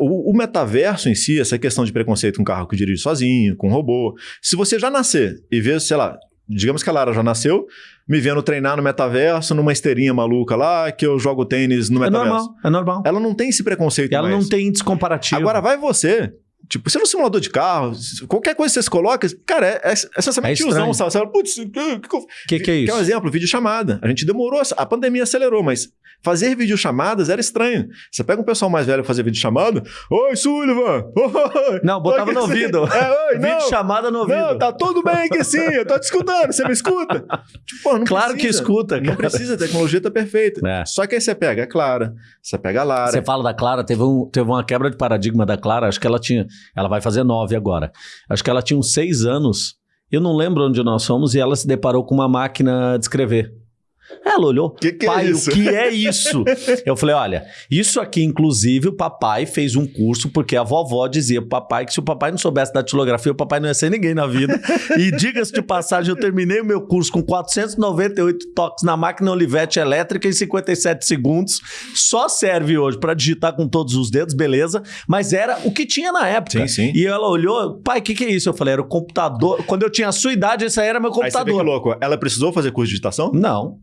O, o, metaverso em si, essa questão de preconceito com carro que dirige sozinho, com robô. Se você já nascer e ver, sei lá, digamos que a Lara já nasceu, me vendo treinar no metaverso, numa esteirinha maluca lá, que eu jogo tênis no metaverso. É normal, é normal. Ela não tem esse preconceito Ela mais. não tem índice comparativo. Agora vai você, Tipo, se é um simulador de carro, qualquer coisa que você se coloca, cara, é, é, é essencialmente é tiozão, sabe? Você fala, putz, o que, que, que, é isso? Que é um exemplo, vídeo chamada. A gente demorou, a pandemia acelerou, mas fazer videochamadas era estranho. Você pega um pessoal mais velho fazer videochamada, oi, Sullivan! Oi, não, botava no ouvido. É, oi, não. chamada no ouvido. Não, tá tudo bem aqui sim, eu tô te escutando, você me escuta? Tipo, não claro precisa, que escuta, cara. Não precisa, a tecnologia tá perfeita. É. Só que aí você pega a Clara, você pega a Lara. Você fala da Clara, teve, um, teve uma quebra de paradigma da Clara, acho que ela tinha, ela vai fazer nove agora. Acho que ela tinha uns seis anos, eu não lembro onde nós fomos, e ela se deparou com uma máquina de escrever. Ela olhou, que que é pai, é o que é isso? eu falei, olha, isso aqui, inclusive, o papai fez um curso, porque a vovó dizia pro papai que se o papai não soubesse da datilografia, o papai não ia ser ninguém na vida. e diga-se de passagem, eu terminei o meu curso com 498 toques na máquina Olivetti elétrica em 57 segundos. Só serve hoje para digitar com todos os dedos, beleza? Mas era o que tinha na época. Sim, sim. E ela olhou, pai, o que, que é isso? Eu falei, era o computador. Quando eu tinha a sua idade, esse aí era meu computador. Aí você vê que louco. Ela precisou fazer curso de digitação? Não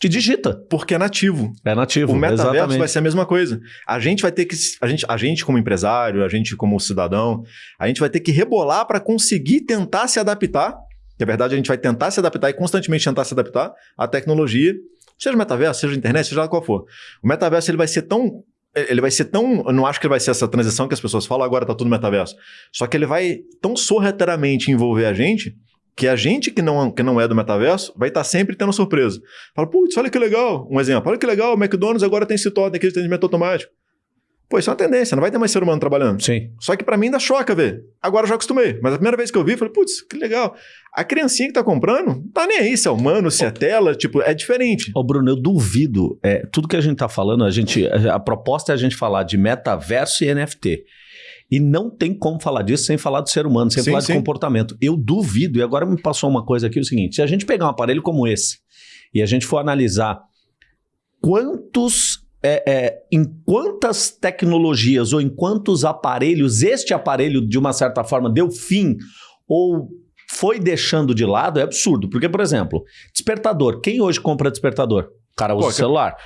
que digita. Porque é nativo. É nativo. O metaverso exatamente. vai ser a mesma coisa. A gente vai ter que. A gente, a gente, como empresário, a gente, como cidadão, a gente vai ter que rebolar para conseguir tentar se adaptar. Que a verdade a gente vai tentar se adaptar e constantemente tentar se adaptar à tecnologia, seja metaverso, seja internet, seja qual for. O metaverso ele vai ser tão ele vai ser tão. Eu não acho que ele vai ser essa transição que as pessoas falam, agora tá tudo metaverso. Só que ele vai tão sorrateiramente envolver a gente que a gente que não, que não é do metaverso vai estar tá sempre tendo surpresa. Fala, putz, olha que legal. Um exemplo, olha que legal, o McDonald's agora tem esse totem aqui de atendimento automático. Pô, isso é uma tendência, não vai ter mais ser humano trabalhando. Sim. Só que para mim ainda choca ver. Agora eu já acostumei. Mas a primeira vez que eu vi, falei, putz, que legal. A criancinha que tá comprando, tá nem aí se é humano, se é tela, tipo, é diferente. Ô, Bruno, eu duvido. É, tudo que a gente tá falando, a gente. A proposta é a gente falar de metaverso e NFT. E não tem como falar disso sem falar do ser humano, sem sim, falar sim. de comportamento. Eu duvido, e agora me passou uma coisa aqui, o seguinte: se a gente pegar um aparelho como esse e a gente for analisar quantos. É, é, em quantas tecnologias ou em quantos aparelhos este aparelho, de uma certa forma, deu fim ou foi deixando de lado, é absurdo. Porque, por exemplo, despertador. Quem hoje compra despertador? O cara usa Pô, celular.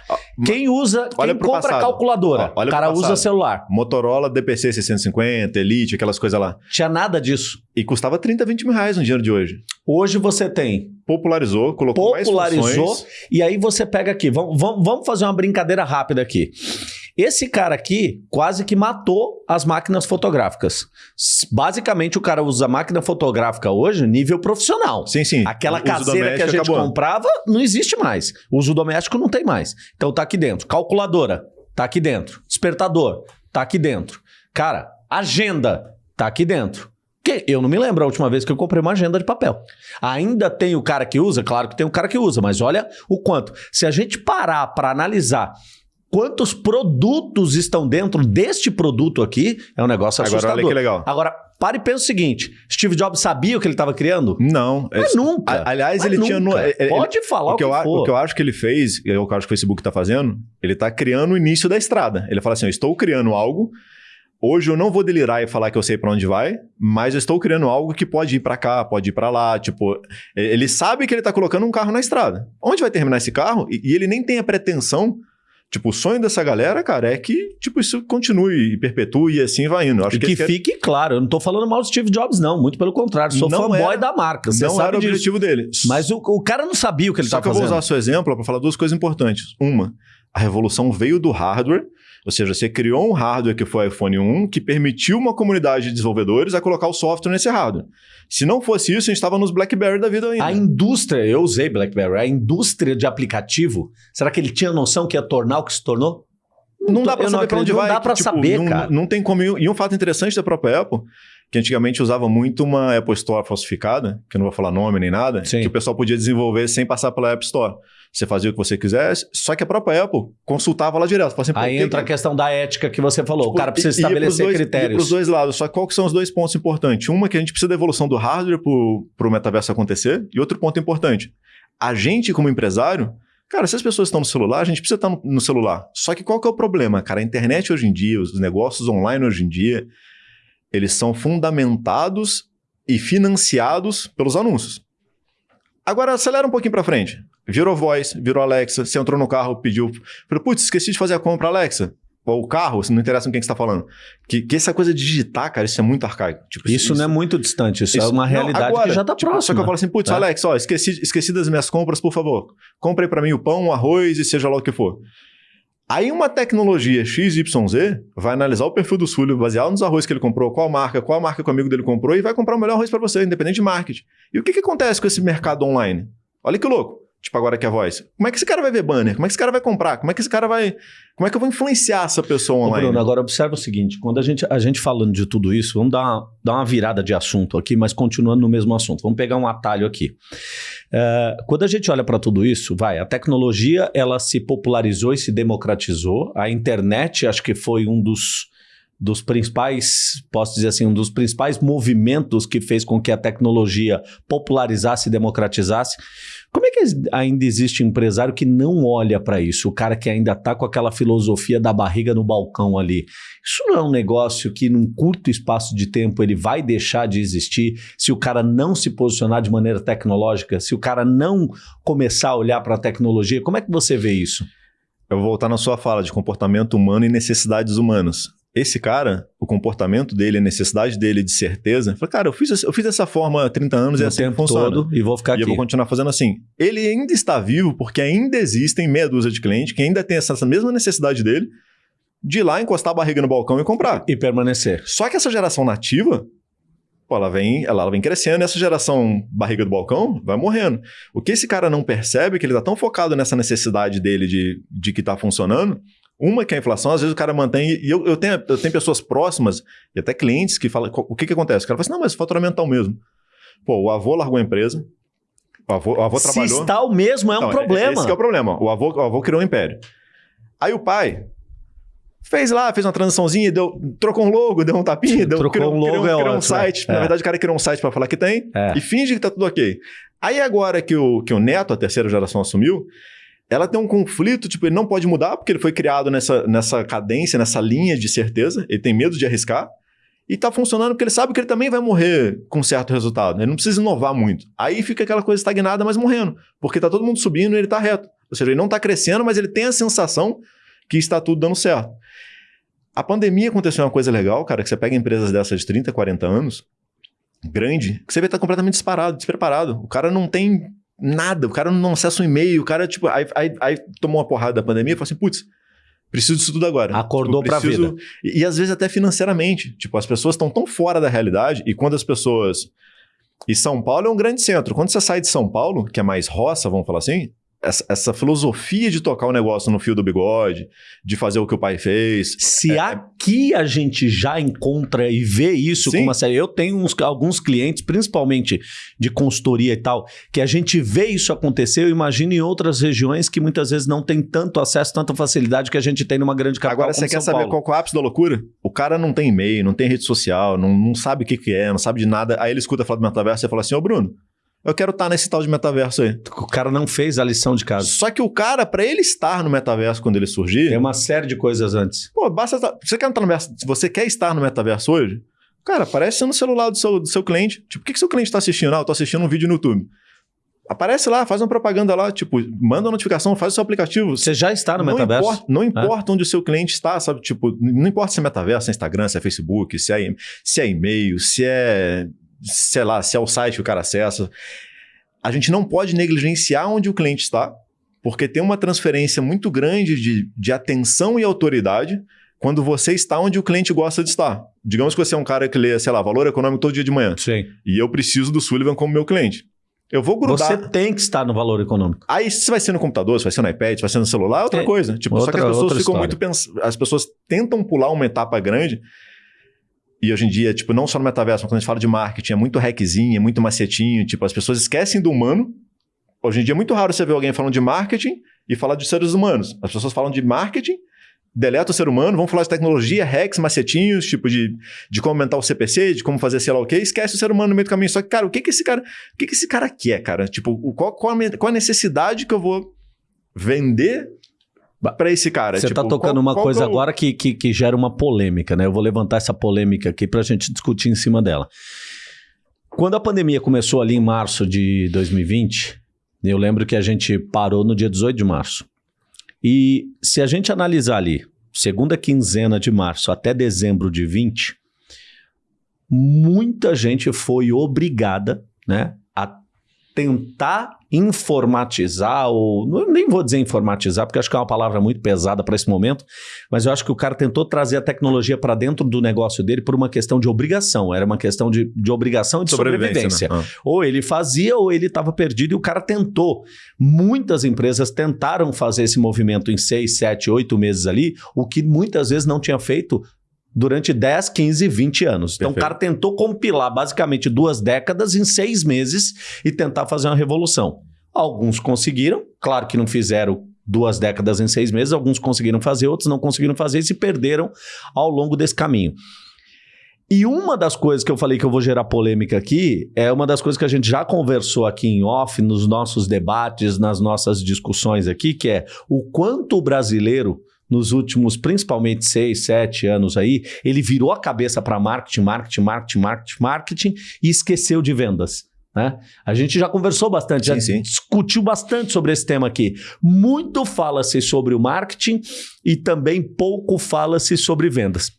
Quem usa, quem compra passado. calculadora, o cara usa celular. Motorola DPC 650, Elite, aquelas coisas lá. Tinha nada disso. E custava 30, 20 mil reais no dinheiro de hoje. Hoje você tem... Popularizou, colocou Popularizou, mais funções. e aí você pega aqui, vamos, vamos, vamos fazer uma brincadeira rápida aqui. Esse cara aqui quase que matou as máquinas fotográficas. Basicamente, o cara usa máquina fotográfica hoje nível profissional. Sim, sim. Aquela caseira que a gente acabou. comprava não existe mais. O uso doméstico não tem mais. Então tá aqui dentro. Calculadora, tá aqui dentro. Despertador, tá aqui dentro. Cara, agenda, tá aqui dentro. Que eu não me lembro a última vez que eu comprei uma agenda de papel. Ainda tem o cara que usa? Claro que tem o cara que usa, mas olha o quanto. Se a gente parar para analisar quantos produtos estão dentro deste produto aqui, é um negócio assustador. Agora olha que legal. Agora, pare e pensa o seguinte, Steve Jobs sabia o que ele estava criando? Não. Mas é, nunca. aliás, Mas ele nunca. tinha... No, ele, Pode falar o que, o que eu, for. O que eu acho que ele fez, é o que eu acho que o Facebook está fazendo, ele está criando o início da estrada. Ele fala assim, eu estou criando algo... Hoje eu não vou delirar e falar que eu sei para onde vai, mas eu estou criando algo que pode ir para cá, pode ir para lá. Tipo, ele sabe que ele está colocando um carro na estrada. Onde vai terminar esse carro? E, e ele nem tem a pretensão Tipo, o sonho dessa galera, cara, é que tipo, isso continue e perpetue e assim vai indo. Acho e que, que fique claro, eu não tô falando mal do Steve Jobs, não. Muito pelo contrário, sou não fanboy era, da marca. Você não sabe era o objetivo dele. Mas o, o cara não sabia o que ele estava fazendo. Só que eu vou usar o seu exemplo para falar duas coisas importantes. Uma, A revolução veio do hardware, ou seja, você criou um hardware que foi o iPhone 1, que permitiu uma comunidade de desenvolvedores a colocar o software nesse hardware. Se não fosse isso, a gente estava nos BlackBerry da vida ainda. A indústria, eu usei BlackBerry, a indústria de aplicativo, será que ele tinha noção que ia tornar o que se tornou? Não dá pra Eu não saber pra onde vai. não dá pra tipo, saber, não, cara. Não tem como... E um fato interessante da própria Apple, que antigamente usava muito uma Apple Store falsificada, que eu não vou falar nome nem nada, Sim. que o pessoal podia desenvolver sem passar pela App Store. Você fazia o que você quisesse, só que a própria Apple consultava lá direto. Assim, Aí o entra a que- questão da ética que você falou. Tipo, o cara precisa estabelecer dois- critérios. pros dois lados. Só que qual que são os dois pontos importantes? Uma que a gente precisa da evolução do hardware pro, pro metaverso acontecer. E outro ponto importante. A gente, como empresário, cara, se as pessoas estão no celular, a gente precisa estar no, no celular. Só que qual que é o problema, cara? A internet hoje em dia, os negócios online hoje em dia, eles são fundamentados e financiados pelos anúncios. Agora, acelera um pouquinho pra frente. Virou voz, virou Alexa, você entrou no carro, pediu. Falei, putz, esqueci de fazer a compra, Alexa. Ou o carro, se não interessa com quem que você tá falando. Que, que essa coisa de digitar, cara, isso é muito arcaico. Tipo, Isso, não é muito distante, isso, é uma não, realidade agora, que já está tipo, Só próxima. que eu falo assim, putz, É. Alex, ó, esqueci, esqueci das minhas compras, por favor. Compre pra mim o pão, o arroz e seja lá o que for. Aí uma tecnologia XYZ vai analisar o perfil do Súlio, baseado nos arroz que ele comprou, qual marca, qual marca que o amigo dele comprou e vai comprar o melhor arroz pra você, independente de marketing. E o que, que acontece com esse mercado online? Olha que louco. Tipo agora que é a voz. Como é que esse cara vai ver banner? Como é que esse cara vai comprar? Como é que esse cara vai... Como é que eu vou influenciar essa pessoa Ô, online? Bruno, agora observa o seguinte: quando a gente, a gente falando de tudo isso, vamos dar uma, dar uma virada de assunto aqui, mas continuando no mesmo assunto. Vamos pegar um atalho aqui. É, quando a gente olha para tudo isso, vai, a tecnologia ela se popularizou e se democratizou. A internet, acho que foi um dos, dos principais, posso dizer assim, um dos principais movimentos que fez com que a tecnologia popularizasse e democratizasse. Como é que ainda existe empresário que não olha para isso? O cara que ainda está com aquela filosofia da barriga no balcão ali. Isso não é um negócio que, num curto espaço de tempo, ele vai deixar de existir se o cara não se posicionar de maneira tecnológica, se o cara não começar a olhar para a tecnologia? Como é que você vê isso? Eu vou voltar na sua fala de comportamento humano e necessidades humanas. Esse cara, o comportamento dele, a necessidade dele de certeza, fala, cara, eu fiz, eu fiz dessa forma há 30 anos e assim tempo funciona. todo e vou ficar E aqui. eu vou continuar fazendo assim. Ele ainda está vivo porque ainda existem meia dúzia de clientes que ainda tem essa, essa mesma necessidade dele de ir lá encostar a barriga no balcão e comprar. E permanecer. Só que essa geração nativa, pô, ela vem, ela, ela vem crescendo e essa geração barriga do balcão vai morrendo. O que esse cara não percebe é que ele tá tão focado nessa necessidade dele de, de que tá funcionando. Uma que é a inflação, às vezes o cara mantém. E eu, eu, tenho, eu tenho pessoas próximas e até clientes que falam: o que, que acontece? O cara fala assim: não, mas faturamento tá o mesmo. Pô, o avô largou a empresa. O avô, o avô Se trabalhou. está o mesmo, é um Não, problema. Esse que é o problema. O avô, o avô criou um império. Aí o pai fez lá, fez uma transiçãozinha, deu, trocou um logo, deu um tapinha, deu, Trocou criou, um logo, criou, é criou um ótimo, site. é. Na verdade, o cara criou um site para falar que tem É. e finge que tá tudo ok. Aí agora que o, que o neto, a terceira geração, assumiu, ela tem um conflito, tipo, ele não pode mudar porque ele foi criado nessa, nessa cadência, nessa linha de certeza, ele tem medo de arriscar. E tá funcionando porque ele sabe que ele também vai morrer com certo resultado. Ele não precisa inovar muito. Aí fica aquela coisa estagnada, mas morrendo. Porque tá todo mundo subindo e ele tá reto. Ou seja, ele não tá crescendo, mas ele tem a sensação que está tudo dando certo. A pandemia aconteceu uma coisa legal, cara, que você pega empresas dessas de 30, 40 anos, grande, que você vê que tá completamente disparado, despreparado. O cara não tem nada, o cara não acessa um e-mail, o cara, tipo, aí, aí, aí tomou uma porrada da pandemia e falou assim, putz, preciso disso tudo agora. Acordou pra preciso... E, e às vezes até financeiramente. Tipo, as pessoas estão tão fora da realidade e quando as pessoas... E São Paulo é um grande centro. Quando você sai de São Paulo, que é mais roça, vamos falar assim, essa, essa filosofia de tocar o negócio no fio do bigode, de fazer o que o pai fez, Se É, é- aqui a gente já encontra e vê isso Sim. com uma série. Eu tenho uns- alguns clientes, principalmente de consultoria e tal, que a gente vê isso acontecer. Eu imagino em outras regiões que muitas vezes não tem tanto acesso, tanta facilidade que a gente tem numa grande capital. Agora, você quer São saber Paulo. qual é o ápice da loucura? O cara não tem e-mail, não tem rede social, não, não sabe o que, que é, não sabe de nada. Aí ele escuta falar do metaverso e fala assim: Ô Bruno, eu quero estar nesse tal de metaverso aí. O cara não fez a lição de casa. Só que o cara, pra ele estar no metaverso quando ele surgir, Tem uma série de coisas antes. pô, basta. estar- Você quer entrar no metaverso, você quer estar no metaverso hoje, cara, aparece no celular do seu, do seu cliente. Tipo, o que, que seu cliente está assistindo? Ah, eu tô assistindo um vídeo no YouTube. Aparece lá, faz uma propaganda lá, tipo, manda uma notificação, faz o seu aplicativo. Você já está no não metaverso? Importa, não importa onde o seu cliente está, sabe? Tipo, não importa se é metaverso, se é Instagram, se é Facebook, se é, se é e-mail, se é, sei lá, se é o site que o cara acessa. A gente não pode negligenciar onde o cliente está Porque tem uma transferência muito grande de, de atenção e autoridade quando você está onde o cliente gosta de estar. Digamos que você é um cara que lê, sei lá, valor econômico todo dia de manhã. Sim. E eu preciso do Sullivan como meu cliente. Eu vou grudar. Você tem que estar no valor econômico. Aí, se vai ser no computador, se vai ser no iPad, se vai ser no celular, é outra é. coisa. Tipo, outra, só que as pessoas ficam muito pens... As pessoas tentam pular uma etapa grande. E hoje em dia, tipo, não só no metaverso, mas quando a gente fala de marketing, é muito hackzinho, é muito macetinho. Tipo, as pessoas esquecem do humano. Hoje em dia é muito raro você ver alguém falando de marketing e falar de seres humanos. As pessoas falam de marketing deleta o ser humano, vamos falar de tecnologia, hacks, macetinhos, tipo de, de como aumentar o CPC, de como fazer sei lá o quê, esquece o ser humano no meio do caminho. Só que, cara, o que que esse cara, o que que esse cara quer, cara? Tipo, qual, qual, a, qual a necessidade que eu vou vender para esse cara? Você tipo, tá tocando qual, uma qual coisa eu... agora que, que, que gera uma polêmica, né? Eu vou levantar essa polêmica aqui pra gente discutir em cima dela. Quando a pandemia começou ali em março de 2020, eu lembro que a gente parou no dia 18 de março. E se a gente analisar ali, segunda quinzena de março até dezembro de 20, muita gente foi obrigada né, a tentar informatizar, ou nem vou dizer informatizar, porque acho que é uma palavra muito pesada para esse momento, mas eu acho que o cara tentou trazer a tecnologia para dentro do negócio dele por uma questão de obrigação, era uma questão de, de obrigação de sobrevivência. sobrevivência. Né? Ou ele fazia ou ele estava perdido e o cara tentou. Muitas empresas tentaram fazer esse movimento em seis, sete, oito meses ali, o que muitas vezes não tinha feito durante 10, 15, 20 anos. Então Perfeito. o cara tentou compilar basicamente duas décadas em seis meses e tentar fazer uma revolução. Alguns conseguiram, claro que não fizeram duas décadas em seis meses, alguns conseguiram fazer, outros não conseguiram fazer e se perderam ao longo desse caminho. E uma das coisas que eu falei que eu vou gerar polêmica aqui é uma das coisas que a gente já conversou aqui em off, nos nossos debates, nas nossas discussões aqui, que é o quanto o brasileiro nos últimos, principalmente seis, sete anos aí, ele virou a cabeça para marketing, marketing, marketing, marketing, marketing e esqueceu de vendas. Né? A gente já conversou bastante, sim, já sim. discutiu bastante sobre esse tema aqui. Muito fala-se sobre o marketing e também pouco fala-se sobre vendas.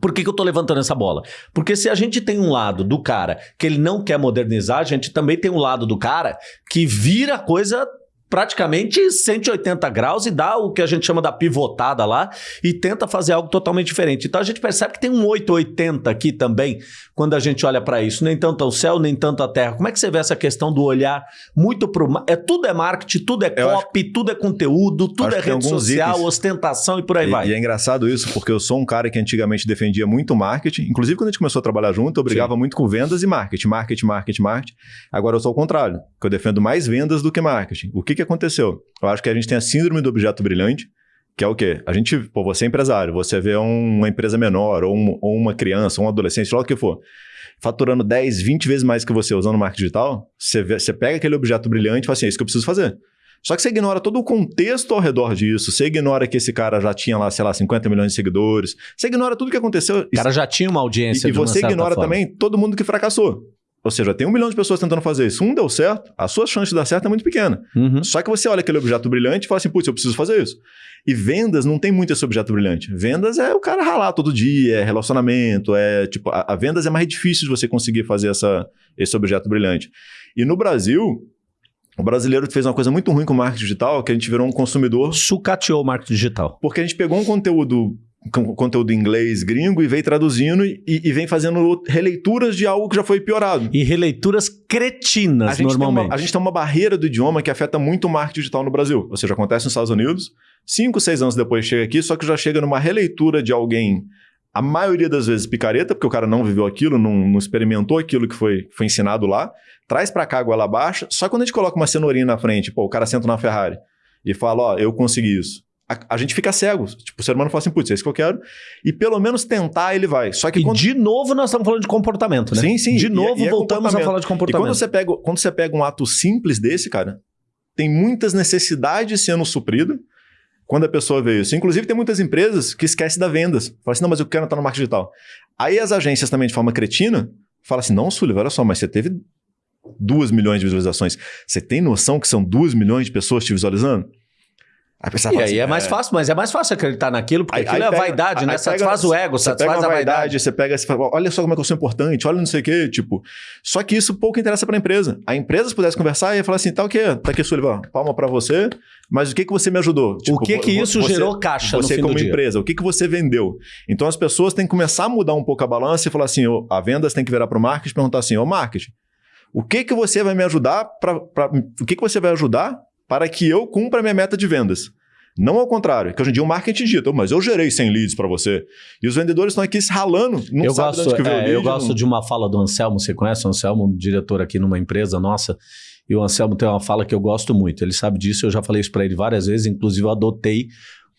Por que, que eu estou levantando essa bola? Porque se a gente tem um lado do cara que ele não quer modernizar, a gente também tem um lado do cara que vira coisa praticamente 180 graus e dá o que a gente chama da pivotada lá e tenta fazer algo totalmente diferente. Então a gente percebe que tem um 880 aqui também quando a gente olha para isso. Nem tanto o céu, nem tanto a terra. Como é que você vê essa questão do olhar muito para o... É, tudo é marketing, tudo é copy, acho... tudo é conteúdo, tudo é rede social, itens... ostentação e por aí e, vai. E é engraçado isso, porque eu sou um cara que antigamente defendia muito marketing. Inclusive quando a gente começou a trabalhar junto, eu brigava Sim. muito com vendas e marketing. Marketing, marketing, marketing. Agora eu sou o contrário, que eu defendo mais vendas do que marketing. O que que aconteceu? Eu acho que a gente tem a síndrome do objeto brilhante, que é o quê? A gente, pô, você é empresário, você vê uma empresa menor, ou, um, ou uma criança, ou um adolescente, lá o que for, faturando 10, 20 vezes mais que você usando marketing digital, você, vê, você pega aquele objeto brilhante e fala assim, é isso que eu preciso fazer. Só que você ignora todo o contexto ao redor disso, você ignora que esse cara já tinha lá, sei lá, 50 milhões de seguidores, você ignora tudo que aconteceu. O cara já tinha uma audiência. E, e você ignora também todo mundo que fracassou. Ou seja, tem um milhão de pessoas tentando fazer isso. Um deu certo, a sua chance de dar certo é muito pequena. Uhum. Só que você olha aquele objeto brilhante e fala assim, putz, eu preciso fazer isso. E vendas não tem muito esse objeto brilhante. Vendas é o cara ralar todo dia, é relacionamento, é tipo, a, a vendas é mais difícil de você conseguir fazer essa, esse objeto brilhante. E no Brasil, o brasileiro fez uma coisa muito ruim com o marketing digital, que a gente virou um consumidor. Sucateou o marketing digital. Porque a gente pegou um conteúdo conteúdo em inglês gringo e vem traduzindo e, e, vem fazendo releituras de algo que já foi piorado. E releituras cretinas, a normalmente. Uma, a gente tem uma barreira do idioma que afeta muito o marketing digital no Brasil. Ou seja, acontece nos Estados Unidos, cinco, seis anos depois chega aqui, só que já chega numa releitura de alguém, a maioria das vezes picareta, porque o cara não viveu aquilo, não, não experimentou aquilo que foi, foi ensinado lá, traz para cá a goela baixa, só quando a gente coloca uma cenourinha na frente, pô, o cara senta na Ferrari e fala, ó, eu consegui isso a, a, gente fica cego. Tipo, o ser humano fala assim, putz, é isso que eu quero. E pelo menos tentar ele vai. Só que e de novo nós estamos falando de comportamento, né? Sim, sim. De novo e, e voltamos a falar de comportamento. E quando você, pega, quando você pega um ato simples desse, cara, tem muitas necessidades sendo supridas quando a pessoa vê isso. Inclusive, tem muitas empresas que esquecem da vendas. Fala assim, não, mas eu quero estar no marketing digital. Aí as agências também, de forma cretina, falam assim, não, Sullivan, olha só, mas você teve 2 milhões de visualizações. Você tem noção que são 2 milhões de pessoas te visualizando? Aí e aí assim, é mais é... fácil, mas é mais fácil acreditar naquilo, porque aí, aquilo aí é pega, vaidade, né? Satisfaz o ego, satisfaz a vaidade. vaidade. Você pega e fala, olha só como é que eu sou importante, olha não sei o quê, tipo. Só que isso pouco interessa pra empresa. A empresa se pudesse conversar e ia falar assim, tá o quê? Tá aqui, Sullivan, palma pra você, mas o que que você me ajudou? Tipo, o que que isso você, gerou caixa Você como empresa, o que que você vendeu? Então as pessoas têm que começar a mudar um pouco a balança e falar assim, oh, a vendas tem que virar pro marketing e perguntar assim, ô oh, marketing, o que que você vai me ajudar para o que que você vai ajudar para que eu cumpra a minha meta de vendas? Não ao contrário, que hoje em dia o marketing dita, mas eu gerei 100 leads para você. E os vendedores estão aqui se ralando, não eu gosto, de onde que veio é, lead, Eu gosto não... de uma fala do Anselmo, você conhece o Anselmo, um diretor aqui numa empresa nossa, e o Anselmo tem uma fala que eu gosto muito. Ele sabe disso, eu já falei isso para ele várias vezes, inclusive eu adotei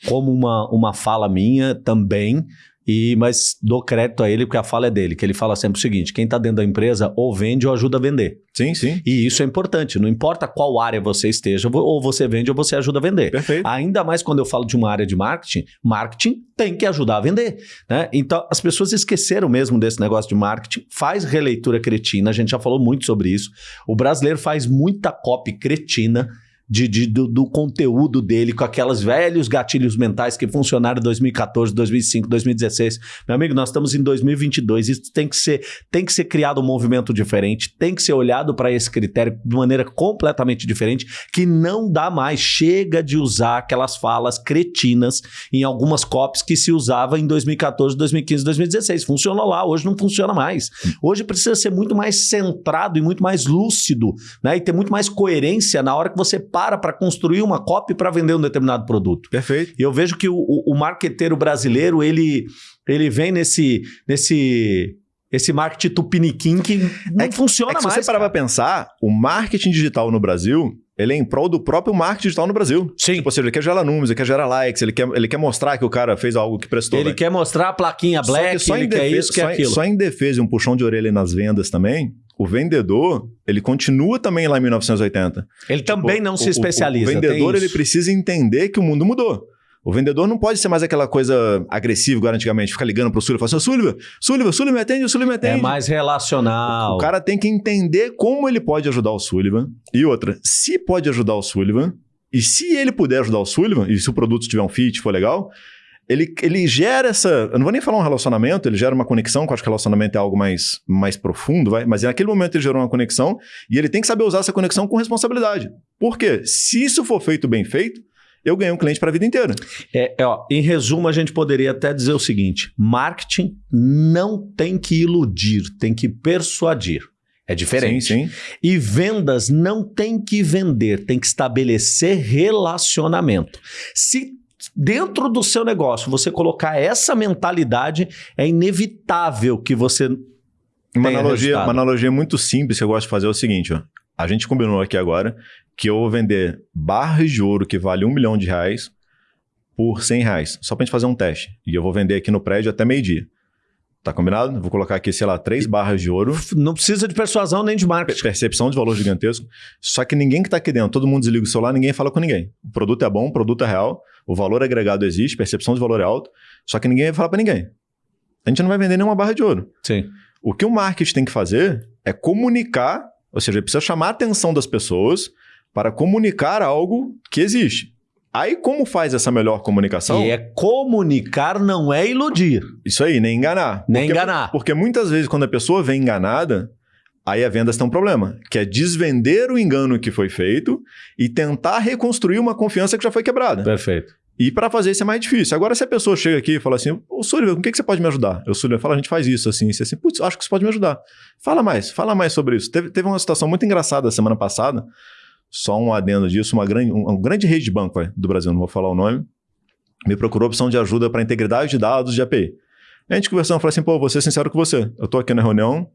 como uma, uma fala minha também, e, mas dou crédito a ele porque a fala é dele, que ele fala sempre o seguinte: quem está dentro da empresa ou vende ou ajuda a vender. Sim, sim. E isso é importante. Não importa qual área você esteja, ou você vende ou você ajuda a vender. Perfeito. Ainda mais quando eu falo de uma área de marketing, marketing tem que ajudar a vender. Né? Então, as pessoas esqueceram mesmo desse negócio de marketing. Faz releitura cretina, a gente já falou muito sobre isso. O brasileiro faz muita copy cretina de, de do, do, conteúdo dele, com aquelas velhos gatilhos mentais que funcionaram em 2014, 2005, 2016. Meu amigo, nós estamos em 2022, isso tem que ser, tem que ser criado um movimento diferente, tem que ser olhado para esse critério de maneira completamente diferente, que não dá mais. Chega de usar aquelas falas cretinas em algumas copies que se usava em 2014, 2015, 2016. Funcionou lá, hoje não funciona mais. Hoje precisa ser muito mais centrado e muito mais lúcido, né? E ter muito mais coerência na hora que você passa para para construir uma copy para vender um determinado produto. Perfeito. E eu vejo que o, o, o marqueteiro brasileiro, ele, ele vem nesse, nesse esse marketing tupiniquim que não é funciona é que mais. Se você parar para pensar, o marketing digital no Brasil, ele é em prol do próprio marketing digital no Brasil. Sim. Tipo, ou seja, ele quer gerar números, ele quer gerar likes, ele quer, ele quer mostrar que o cara fez algo que prestou. Ele quer mostrar a plaquinha black, só, só ele defesa, quer isso, quer só, aquilo. Só em defesa um puxão de orelha nas vendas também, o vendedor, ele continua também lá em 1980. Ele tipo, também não se especializa. O, o vendedor, ele precisa entender que o mundo mudou. O vendedor não pode ser mais aquela coisa agressiva, igual antigamente, ficar ligando pro Sullivan e falar assim, Sullivan, Sullivan, Sullivan me atende, Sullivan me atende. É mais relacional. O, o, cara tem que entender como ele pode ajudar o Sullivan. E outra, se pode ajudar o Sullivan, e se ele puder ajudar o Sullivan, e se o produto tiver um fit, for legal, ele, ele gera essa. Eu não vou nem falar um relacionamento, ele gera uma conexão, que eu acho que relacionamento é algo mais, mais profundo, vai? mas naquele momento ele gerou uma conexão e ele tem que saber usar essa conexão com responsabilidade. Por quê? Se isso for feito bem feito, eu ganhei um cliente para a vida inteira. É, é, ó, em resumo, a gente poderia até dizer o seguinte: marketing não tem que iludir, tem que persuadir. É diferente. Sim, sim. E vendas não tem que vender, tem que estabelecer relacionamento. Se dentro do seu negócio você colocar essa mentalidade, é inevitável que você. Uma analogia, uma analogia muito simples que eu gosto de fazer é o seguinte: ó. a gente combinou aqui agora que eu vou vender barras de ouro que vale um milhão de reais por 100 reais, só para gente fazer um teste. E eu vou vender aqui no prédio até meio-dia. Tá combinado? Vou colocar aqui, sei lá, três barras de ouro. Não precisa de persuasão nem de marketing. Percepção de valor gigantesco. Só que ninguém que tá aqui dentro, todo mundo desliga o celular, ninguém fala com ninguém. O produto é bom, o produto é real, o valor agregado existe, percepção de valor é alto, só que ninguém vai falar para ninguém. A gente não vai vender nenhuma barra de ouro. Sim. O que o marketing tem que fazer é comunicar, ou seja, ele precisa chamar a atenção das pessoas para comunicar algo que existe. Aí, como faz essa melhor comunicação? E é comunicar, não é iludir. Isso aí, nem enganar. Nem porque, enganar. Porque muitas vezes, quando a pessoa vem enganada, aí a vendas tem um problema, que é desvender o engano que foi feito e tentar reconstruir uma confiança que já foi quebrada. Perfeito. E para fazer isso é mais difícil. Agora, se a pessoa chega aqui e fala assim, ô Sullivan, com que, que você pode me ajudar? Eu, Sullivan, fala, a gente faz isso, assim, isso, assim. Putz, acho que você pode me ajudar. Fala mais, fala mais sobre isso. Teve, teve uma situação muito engraçada semana passada, só um adendo disso, uma grande, um, um grande rede de banco vai, do Brasil, não vou falar o nome, me procurou opção de ajuda para integridade de dados de API. A gente conversando, falou assim, pô, vou ser sincero com você. Eu estou aqui na reunião,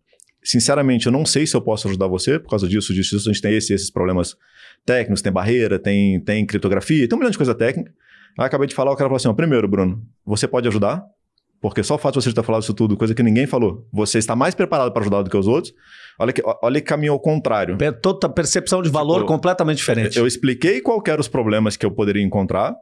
sinceramente, eu não sei se eu posso ajudar você, por causa disso, disso, disso a gente tem esse, esses problemas técnicos, tem barreira, tem, tem criptografia, tem um milhão de coisa técnica. Aí acabei de falar, o cara falou assim, ó, primeiro, Bruno, você pode ajudar? Porque só o fato de você ter falado isso tudo, coisa que ninguém falou, você está mais preparado para ajudar do que os outros. Olha que, olha que caminho ao contrário. Toda percepção de valor tipo, completamente diferente. Eu, eu expliquei quais eram os problemas que eu poderia encontrar.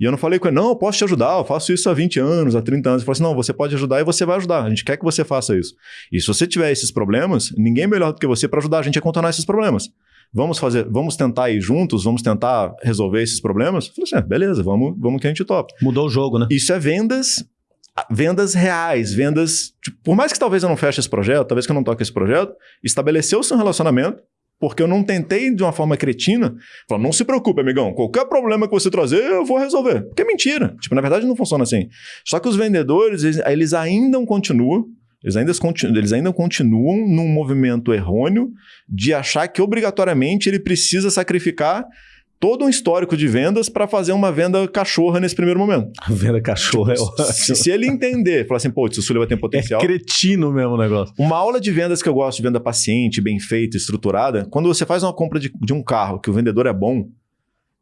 E eu não falei com ele, não, eu posso te ajudar, eu faço isso há 20 anos, há 30 anos. Ele falou assim, não, você pode ajudar e você vai ajudar. A gente quer que você faça isso. E se você tiver esses problemas, ninguém é melhor do que você para ajudar a gente a contornar esses problemas. Vamos fazer, vamos tentar ir juntos, vamos tentar resolver esses problemas? Eu falei assim, ah, beleza, vamos, vamos que a gente topa. Mudou o jogo, né? Isso é vendas, vendas reais, vendas. Tipo, por mais que talvez eu não feche esse projeto, talvez que eu não toque esse projeto, estabeleceu-se um relacionamento, porque eu não tentei de uma forma cretina, falar, não se preocupe, amigão, qualquer problema que você trazer, eu vou resolver. Porque é mentira. Tipo, na verdade não funciona assim. Só que os vendedores, eles, eles ainda continuam eles ainda, eles ainda continuam num movimento errôneo de achar que obrigatoriamente ele precisa sacrificar todo um histórico de vendas para fazer uma venda cachorra nesse primeiro momento. A venda cachorra tipo, é ótimo. Se, se, ele entender, falar assim, pô, isso Sully vai ter potencial. É cretino mesmo o negócio. Uma aula de vendas que eu gosto de venda paciente, bem feita, estruturada, quando você faz uma compra de, de um carro que o vendedor é bom,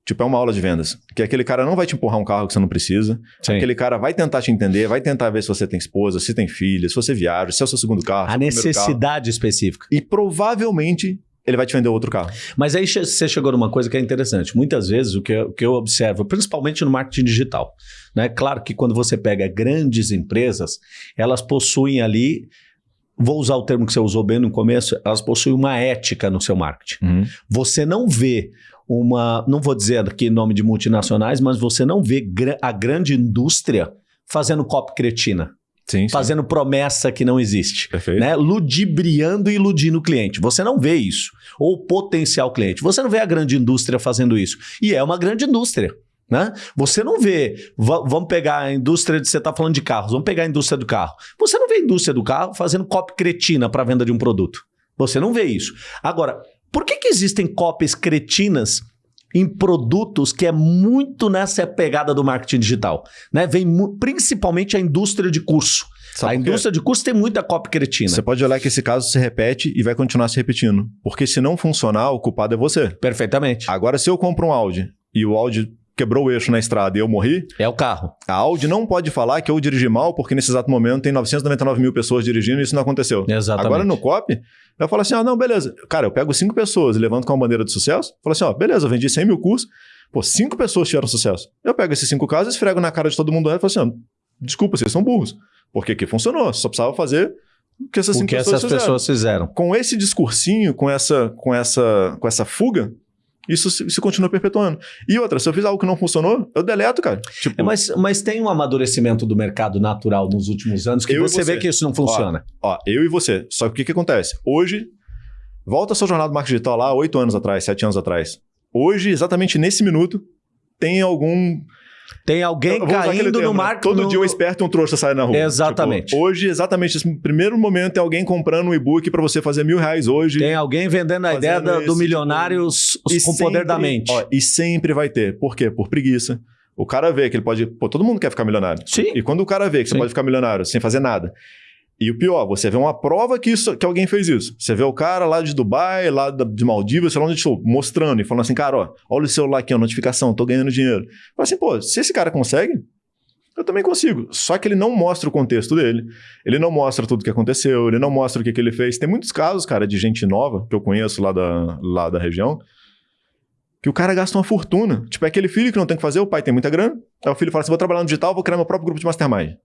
Tipo, é uma aula de vendas. Que aquele cara não vai te empurrar um carro que você não precisa. Sim. Aquele cara vai tentar te entender, vai tentar ver se você tem esposa, se tem filha, se você viaja, se é o seu segundo carro. A necessidade carro. específica. E provavelmente ele vai te vender outro carro. Mas aí você chegou numa coisa que é interessante. Muitas vezes o que eu, o que eu observo, principalmente no marketing digital, né? Claro que quando você pega grandes empresas, elas possuem ali vou usar o termo que você usou bem no começo, elas possuem uma ética no seu marketing. Uhum. Você não vê uma, não vou dizer aqui nome de multinacionais, mas você não vê a grande indústria fazendo copy cretina. Sim, fazendo sim. promessa que não existe. Perfeito. Né? Ludibriando e iludindo o cliente. Você não vê isso. Ou potencial cliente. Você não vê a grande indústria fazendo isso. E é uma grande indústria. Né? Você não vê, vamos pegar a indústria de você está falando de carros, vamos pegar a indústria do carro. Você não vê a indústria do carro fazendo copy cretina para venda de um produto. Você não vê isso. Agora, por que, que existem cópias cretinas em produtos que é muito nessa pegada do marketing digital? Né? Vem principalmente a indústria de curso. Sabe a indústria de curso tem muita cópia cretina. Você pode olhar que esse caso se repete e vai continuar se repetindo. Porque se não funcionar, o culpado é você. Perfeitamente. Agora, se eu compro um Audi e o Audi quebrou o eixo na estrada e eu morri. É o carro. A Audi não pode falar que eu dirigi mal, porque nesse exato momento tem 999 mil pessoas dirigindo e isso não aconteceu. Exatamente. Agora no COP, eu falo assim: ah, não, beleza. Cara, eu pego cinco pessoas e levanto com uma bandeira de sucesso, falo assim: ó, beleza, eu vendi 100 mil cursos, pô, cinco pessoas tiveram sucesso. Eu pego esses cinco casos, esfrego na cara de todo mundo e falo assim: ó, desculpa, vocês são burros. Porque aqui funcionou, só precisava fazer o que essas o que pessoas essas fizeram. pessoas fizeram. Com esse discursinho, com essa, com essa, com essa fuga, isso se, se, continua perpetuando. E outra, se eu fiz algo que não funcionou, eu deleto, cara. Tipo, é, mas, mas tem um amadurecimento do mercado natural nos últimos anos que você, você, vê que isso não funciona. Ó, ó, eu e você. Só que o que, que acontece? Hoje, volta a sua jornada do marketing digital lá oito anos atrás, sete anos atrás. Hoje, exatamente nesse minuto, tem algum tem alguém caindo no marco. Todo no... dia um esperto e um trouxa sai na rua. Exatamente. Tipo, hoje, exatamente, esse primeiro momento é alguém comprando um e-book para você fazer mil reais hoje. Tem alguém vendendo a ideia do, do milionário tipo, com o poder da mente. Ó, e sempre vai ter. Por quê? Por preguiça. O cara vê que ele pode. Pô, todo mundo quer ficar milionário. Sim. E quando o cara vê que Sim. você pode ficar milionário sem fazer nada, e o pior, você vê uma prova que, isso, que alguém fez isso. Você vê o cara lá de Dubai, lá de Maldivas, sei lá onde estou, mostrando e falando assim, cara, ó, olha o celular aqui, a notificação, tô ganhando dinheiro. Fala assim, pô, se esse cara consegue, eu também consigo. Só que ele não mostra o contexto dele, ele não mostra tudo que aconteceu, ele não mostra o que, que ele fez. Tem muitos casos, cara, de gente nova, que eu conheço lá da, lá da região, que o cara gasta uma fortuna. Tipo, é aquele filho que não tem o que fazer, o pai tem muita grana, aí o filho fala assim, vou trabalhar no digital, vou criar meu próprio grupo de mastermind.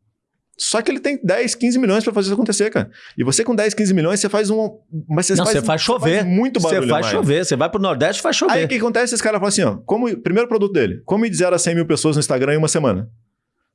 Só que ele tem 10, 15 milhões para fazer isso acontecer, cara. E você com 10, 15 milhões, você faz um. Mas você, Não, faz, você faz chover. Você faz muito barulho. Você faz chover. Você vai pro Nordeste e faz chover. Aí o que acontece? Esse cara fala assim: ó, como, primeiro produto dele, como ir de 0 a 100 mil pessoas no Instagram em uma semana.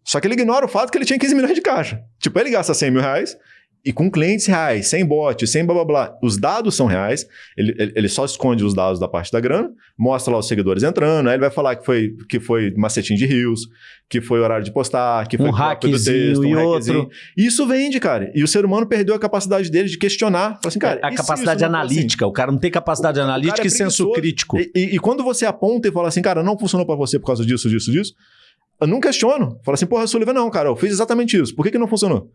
Só que ele ignora o fato que ele tinha 15 milhões de caixa. Tipo, ele gasta 100 mil reais e com clientes reais, sem bot, sem blá blá blá. Os dados são reais, ele, ele, só esconde os dados da parte da grana, mostra lá os seguidores entrando, aí ele vai falar que foi, que foi macetinho de rios, que foi horário de postar, que foi um hackzinho do texto, um e outro. Isso vende, cara. E o ser humano perdeu a capacidade dele de questionar. Fala assim, cara, a capacidade analítica. Assim? O cara não tem capacidade o, analítica e é senso crítico. E, e, e, quando você aponta e fala assim, cara, não funcionou para você por causa disso, disso, disso, eu não questiono. Fala assim, porra, Sullivan, não, cara, eu fiz exatamente isso. Por que, que não funcionou?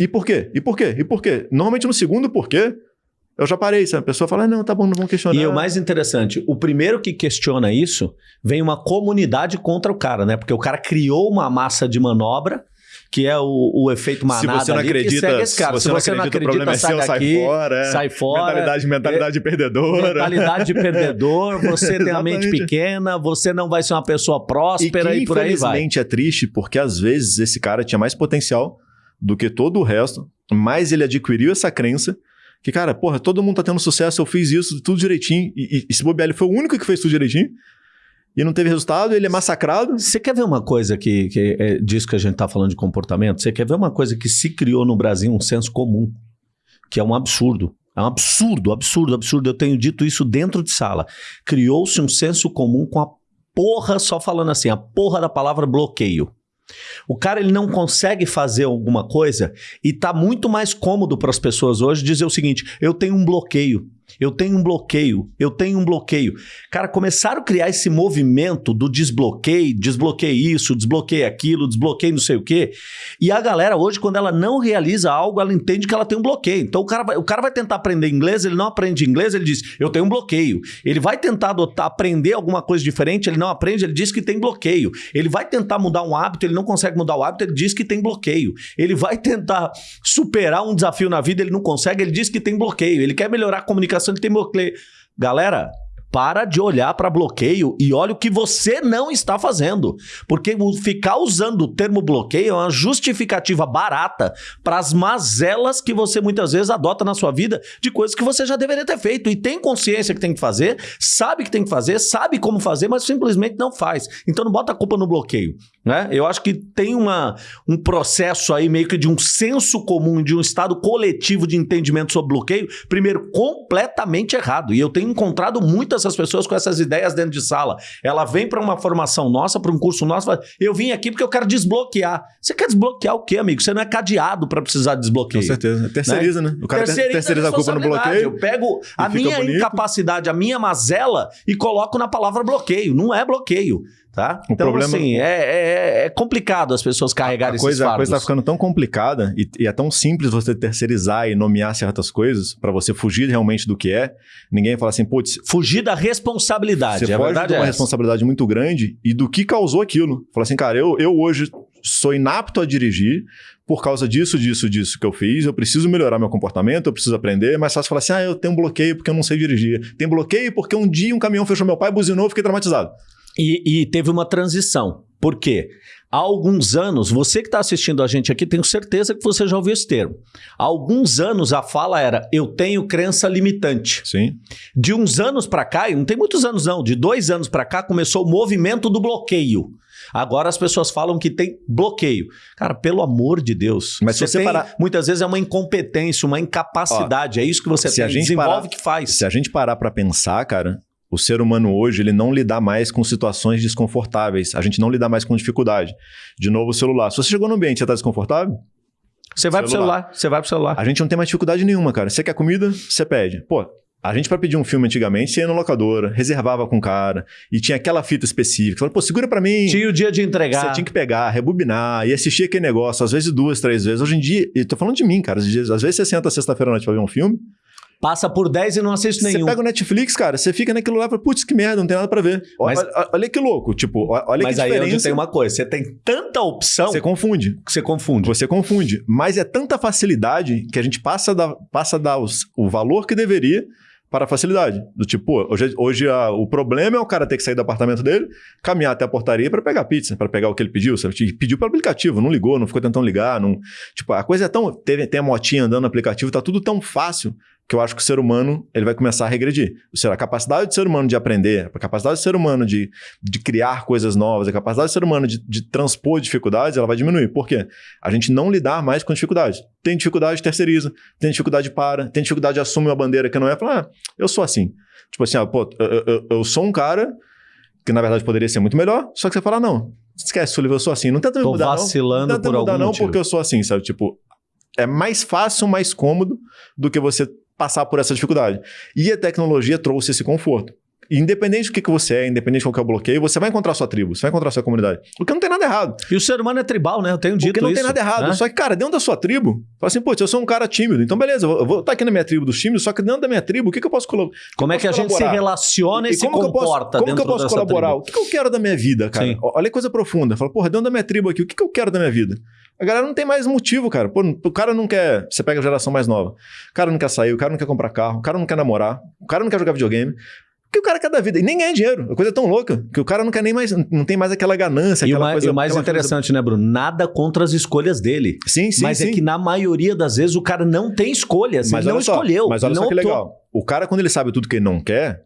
E por quê? E por quê? E por quê? Normalmente no segundo porquê, eu já parei, sabe? A pessoa fala, ah, não, tá bom, não vão questionar. E o mais interessante, o primeiro que questiona isso, vem uma comunidade contra o cara, né? Porque o cara criou uma massa de manobra que é o, o efeito manada se você não ali, acredita, segue esse cara. Se você, se você não acredita, não acredita sai, é seu, daqui, sai fora. É. Sai fora. Mentalidade, mentalidade é, perdedora. Mentalidade de perdedor, você tem a mente pequena, você não vai ser uma pessoa próspera e, e por aí vai. infelizmente é triste porque às vezes esse cara tinha mais potencial do que todo o resto, mas ele adquiriu essa crença Que, cara, porra, todo mundo tá tendo sucesso, eu fiz isso, tudo direitinho. E, e, e se foi o único que fez tudo direitinho. E não teve resultado, ele é massacrado. Você quer ver uma coisa que, que é disso que a gente tá falando de comportamento? Você quer ver uma coisa que se criou no Brasil, um senso comum, que é um absurdo. É um absurdo, absurdo, absurdo. Eu tenho dito isso dentro de sala. Criou-se um senso comum com a porra, só falando assim, a porra da palavra bloqueio. O cara ele não consegue fazer alguma coisa e tá muito mais cômodo para as pessoas hoje dizer o seguinte: eu tenho um bloqueio. Eu tenho um bloqueio, eu tenho um bloqueio. Cara, começaram a criar esse movimento do desbloqueio, desbloqueio isso, desbloqueio aquilo, desbloqueio não sei o quê. E a galera hoje, quando ela não realiza algo, ela entende que ela tem um bloqueio. Então o cara vai, o cara vai tentar aprender inglês, ele não aprende inglês, ele diz, eu tenho um bloqueio. Ele vai tentar adotar, aprender alguma coisa diferente, ele não aprende, ele diz que tem bloqueio. Ele vai tentar mudar um hábito, ele não consegue mudar o hábito, ele diz que tem bloqueio. Ele vai tentar superar um desafio na vida, ele não consegue, ele diz que tem bloqueio. Ele quer melhorar a comunicação ele tem bloqueio. Galera, para de olhar para bloqueio e olha o que você não está fazendo. Porque ficar usando o termo bloqueio é uma justificativa barata para as mazelas que você muitas vezes adota na sua vida de coisas que você já deveria ter feito. E tem consciência que tem que fazer, sabe que tem que fazer, sabe como fazer, mas simplesmente não faz. Então não bota a culpa no bloqueio. Né? Eu acho que tem uma, um processo aí meio que de um senso comum, de um estado coletivo de entendimento sobre bloqueio, primeiro, completamente errado. E eu tenho encontrado muitas essas pessoas com essas ideias dentro de sala. Ela vem para uma formação nossa, para um curso nosso, fala, eu vim aqui porque eu quero desbloquear. Você quer desbloquear o quê, amigo? Você não é cadeado para precisar desbloquear. Com certeza. Terceiriza, né? né? O cara terceiriza, terceiriza a culpa no bloqueio. Eu pego a minha bonito. incapacidade, a minha mazela e coloco na palavra bloqueio. Não é bloqueio. Tá? O então, problema... assim, é, é, é, complicado as pessoas carregarem a coisa, esses fardos. A coisa tá ficando tão complicada e, e é tão simples você terceirizar e nomear certas coisas para você fugir realmente do que é. Ninguém fala assim, putz... Fugir da responsabilidade, você a foge de uma é responsabilidade muito grande e do que causou aquilo. Fala assim, cara, eu, eu hoje sou inapto a dirigir por causa disso, disso, disso que eu fiz, eu preciso melhorar meu comportamento, eu preciso aprender, mas fácil falar assim, ah, eu tenho um bloqueio porque eu não sei dirigir. Tem bloqueio porque um dia um caminhão fechou meu pai, buzinou, eu fiquei traumatizado. E, e teve uma transição. Por quê? Há alguns anos, você que está assistindo a gente aqui, tenho certeza que você já ouviu esse termo. Há alguns anos a fala era: eu tenho crença limitante. Sim. De uns anos para cá, e não tem muitos anos não, de dois anos para cá, começou o movimento do bloqueio. Agora as pessoas falam que tem bloqueio. Cara, pelo amor de Deus. Mas você, você tem, parar... muitas vezes é uma incompetência, uma incapacidade. Ó, é isso que você se tem, a gente desenvolve parar, que faz. Se a gente parar para pensar, cara, o ser humano hoje, ele não lida mais com situações desconfortáveis. A gente não lida mais com dificuldade. De novo, o celular. Se você chegou no ambiente você está desconfortável, você vai celular. pro celular, você vai pro celular. A gente não tem mais dificuldade nenhuma, cara. Você quer comida, você pede. Pô, a gente, para pedir um filme antigamente, você ia na locadora, reservava com o cara, e tinha aquela fita específica. Falava, pô, segura para mim. Tinha o dia de entregar. Você tinha que pegar, rebobinar e assistir aquele negócio, às vezes duas, três vezes. Hoje em dia, eu tô falando de mim, cara. Às vezes você senta sexta-feira à noite pra ver um filme, Passa por 10 e não assiste nenhum. Você pega o Netflix, cara, você fica naquilo lá e fala, putz, que merda, não tem nada pra ver. Mas, olha, olha, que louco, tipo, olha mas que. Mas aí onde tem uma coisa, você tem tanta opção... Você confunde. Você confunde. Você confunde. Mas é tanta facilidade que a gente passa a dar, passa a dar os, o valor que deveria para a facilidade. Do tipo, hoje, hoje a, o problema é o cara ter que sair do apartamento dele, caminhar até a portaria para pegar pizza, para pegar o que ele pediu. Sabe? Pediu pelo aplicativo, não ligou, não ficou tentando ligar. Não... Tipo, a coisa é tão. Tem, tem a motinha andando no aplicativo, tá tudo tão fácil que eu acho que o ser humano ele vai começar a regredir. Ou seja, a capacidade do ser humano de aprender, a capacidade do ser humano de, de criar coisas novas, a capacidade do ser humano de, de transpor dificuldades, ela vai diminuir. Por quê? A gente não lidar mais com dificuldades. Tem dificuldade, terceiriza. Tem dificuldade, para. Tem dificuldade, assume uma bandeira que não é. Fala, ah, eu sou assim. Tipo assim, ah, pô, eu, eu, eu, sou um cara que na verdade poderia ser muito melhor, só que você fala, não, esquece, Sullivan, eu sou assim. Não tenta me Tô mudar, vacilando não. Não tenta por mudar, algum não, motivo. porque eu sou assim, sabe? Tipo, é mais fácil, mais cômodo do que você passar por essa dificuldade. E a tecnologia trouxe esse conforto. Independente do que, que você é, independente de qual que é o bloqueio, você vai encontrar sua tribo, você vai encontrar sua comunidade. O que não tem nada errado. E o ser humano é tribal, né? Eu tenho dito Porque não isso, tem nada errado. Né? Só que, cara, dentro da sua tribo, fala assim, pô, eu sou um cara tímido. Então, beleza, eu vou estar aqui na minha tribo dos tímidos, só que dentro da minha tribo, o que, que eu posso colaborar? Como é que a gente se relaciona e, e se comporta Como que eu posso colaborar? Tribo? O que, que eu quero da minha vida, cara? Sim. Olha que coisa profunda. Fala, porra, dentro da minha tribo aqui, o que, que eu quero da minha vida? A galera não tem mais motivo, cara. Pô, o cara não quer. Você pega a geração mais nova. O cara não quer sair, o cara não quer comprar carro, o cara não quer namorar, o cara não quer jogar videogame. Porque o cara quer dar vida e nem ganha dinheiro. A coisa é tão louca que o cara não quer nem mais, não tem mais aquela ganância. E o aquela mais, coisa, e o mais interessante, coisa- né, Bruno? Nada contra as escolhas dele. Sim, sim, mas sim. é que na maioria das vezes o cara não tem escolhas. Mas ele não só, escolheu. Mas olha ele só não que optou. legal. O cara, quando ele sabe tudo que ele não quer,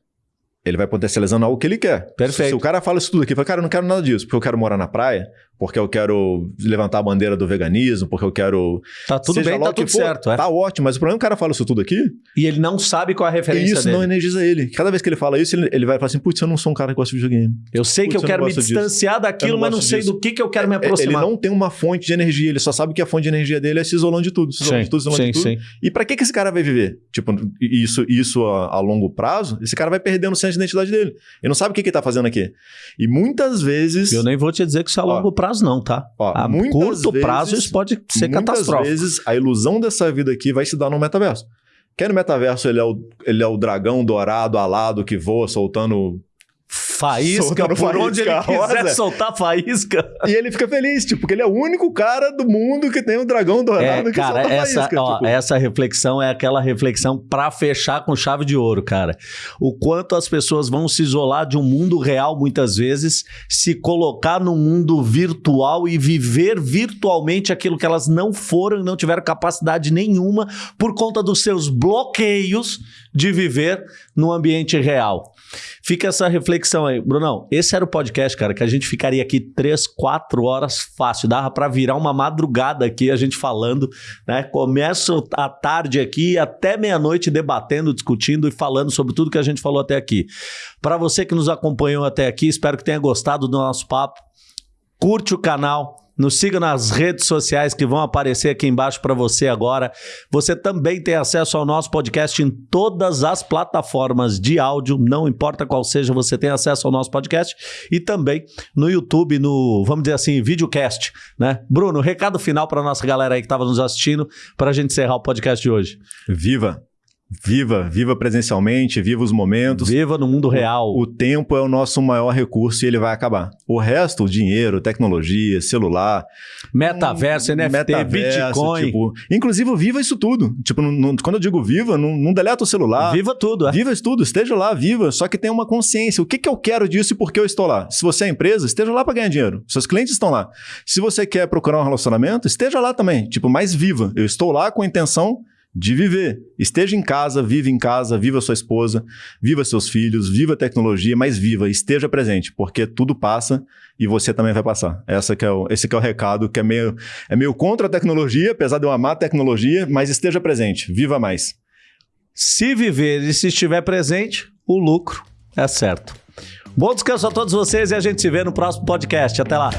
ele vai potencializando algo que ele quer. Perfeito. Se o cara fala isso tudo aqui, fala, cara, eu não quero nada disso, porque eu quero morar na praia, porque eu quero levantar a bandeira do veganismo, porque eu quero. Tá tudo seja bem, tá tudo for, certo. é. Tá ótimo, mas o problema é que o cara fala isso tudo aqui, E ele não sabe qual é a e referência isso dele. não energiza ele. Cada vez que ele fala isso, ele, ele vai falar assim: putz, eu não sou um cara que gosta de videogame. Eu sei que eu eu quero me disso. distanciar daquilo, Eu não mas não sei disso. do que, que eu quero me É, Ele aproximar. não tem uma fonte de energia, ele só sabe que a fonte de energia dele é se isolando de tudo, se isolando de tudo, se isolando sim, de tudo. sim. E pra que, que esse cara vai viver? Tipo, isso, isso a, a longo prazo, esse cara vai perdendo o senso de identidade dele. Ele não sabe o que, que ele tá fazendo aqui. E muitas vezes. Eu nem vou te dizer que isso é a Ó, longo prazo, não, tá? ó, a muitas curto vezes- prazo isso pode ser muitas catastrófico. vezes a ilusão dessa vida aqui vai se dar no metaverso. Quer no metaverso ele é, o, ele é o dragão dourado alado que voa soltando. Faísca, por onde ele faísca quiser rosa. soltar faísca. e ele fica feliz, tipo, porque ele é o único cara do mundo que tem um dragão dourado É, que cara, solta essa, faísca. ó, tipo. essa reflexão é aquela reflexão pra fechar com chave de ouro, cara. O quanto as pessoas vão se isolar de um mundo real muitas vezes, se colocar no mundo virtual e viver virtualmente aquilo que elas não foram e não tiveram capacidade nenhuma por conta dos seus bloqueios de viver no ambiente real. Fica essa reflexão aí. Brunão, esse era o podcast, cara, que a gente ficaria aqui três, quatro horas fácil. Dava pra virar uma madrugada aqui, a gente falando, né? Começa a tarde aqui até meia-noite debatendo, discutindo e falando sobre tudo que a gente falou até aqui. Para você que nos acompanhou até aqui, espero que tenha gostado do nosso papo. Curte o canal, nos siga nas redes sociais que vão aparecer aqui embaixo para você agora. Você também tem acesso ao nosso podcast em todas as plataformas de áudio, não importa qual seja, você tem acesso ao nosso podcast e também no YouTube, no, vamos dizer assim, videocast, né? Bruno, recado final para nossa galera aí que estava nos assistindo para a gente encerrar o podcast de hoje. Viva! Viva, viva presencialmente, viva os momentos. Viva no mundo real. O tempo é o nosso maior recurso e ele vai acabar. O resto, o dinheiro, tecnologia, celular, Metaverso, NFT, metaverso, Bitcoin. tipo, inclusive viva isso tudo. Tipo, não- não- quando eu digo viva, não, não deleta o celular. Viva tudo, é. Viva isso tudo, esteja lá, viva, só que tenha uma consciência. O que, que eu quero disso e por que eu estou lá? Se você é empresa, esteja lá para ganhar dinheiro. Seus clientes estão lá. Se você quer procurar um relacionamento, esteja lá também. Tipo, mais viva. Eu estou lá com a intenção de viver. Esteja em casa, viva em casa, viva sua esposa, viva seus filhos, viva a tecnologia, mas viva, esteja presente, porque tudo passa e você também vai passar. Essa que é o, esse que é o recado, que é meio, é meio contra a tecnologia, apesar de eu amar a tecnologia, mas esteja presente, viva mais. Se viver e se estiver presente, o lucro é certo. Bom descanso a todos vocês e a gente se vê no próximo podcast. Até lá.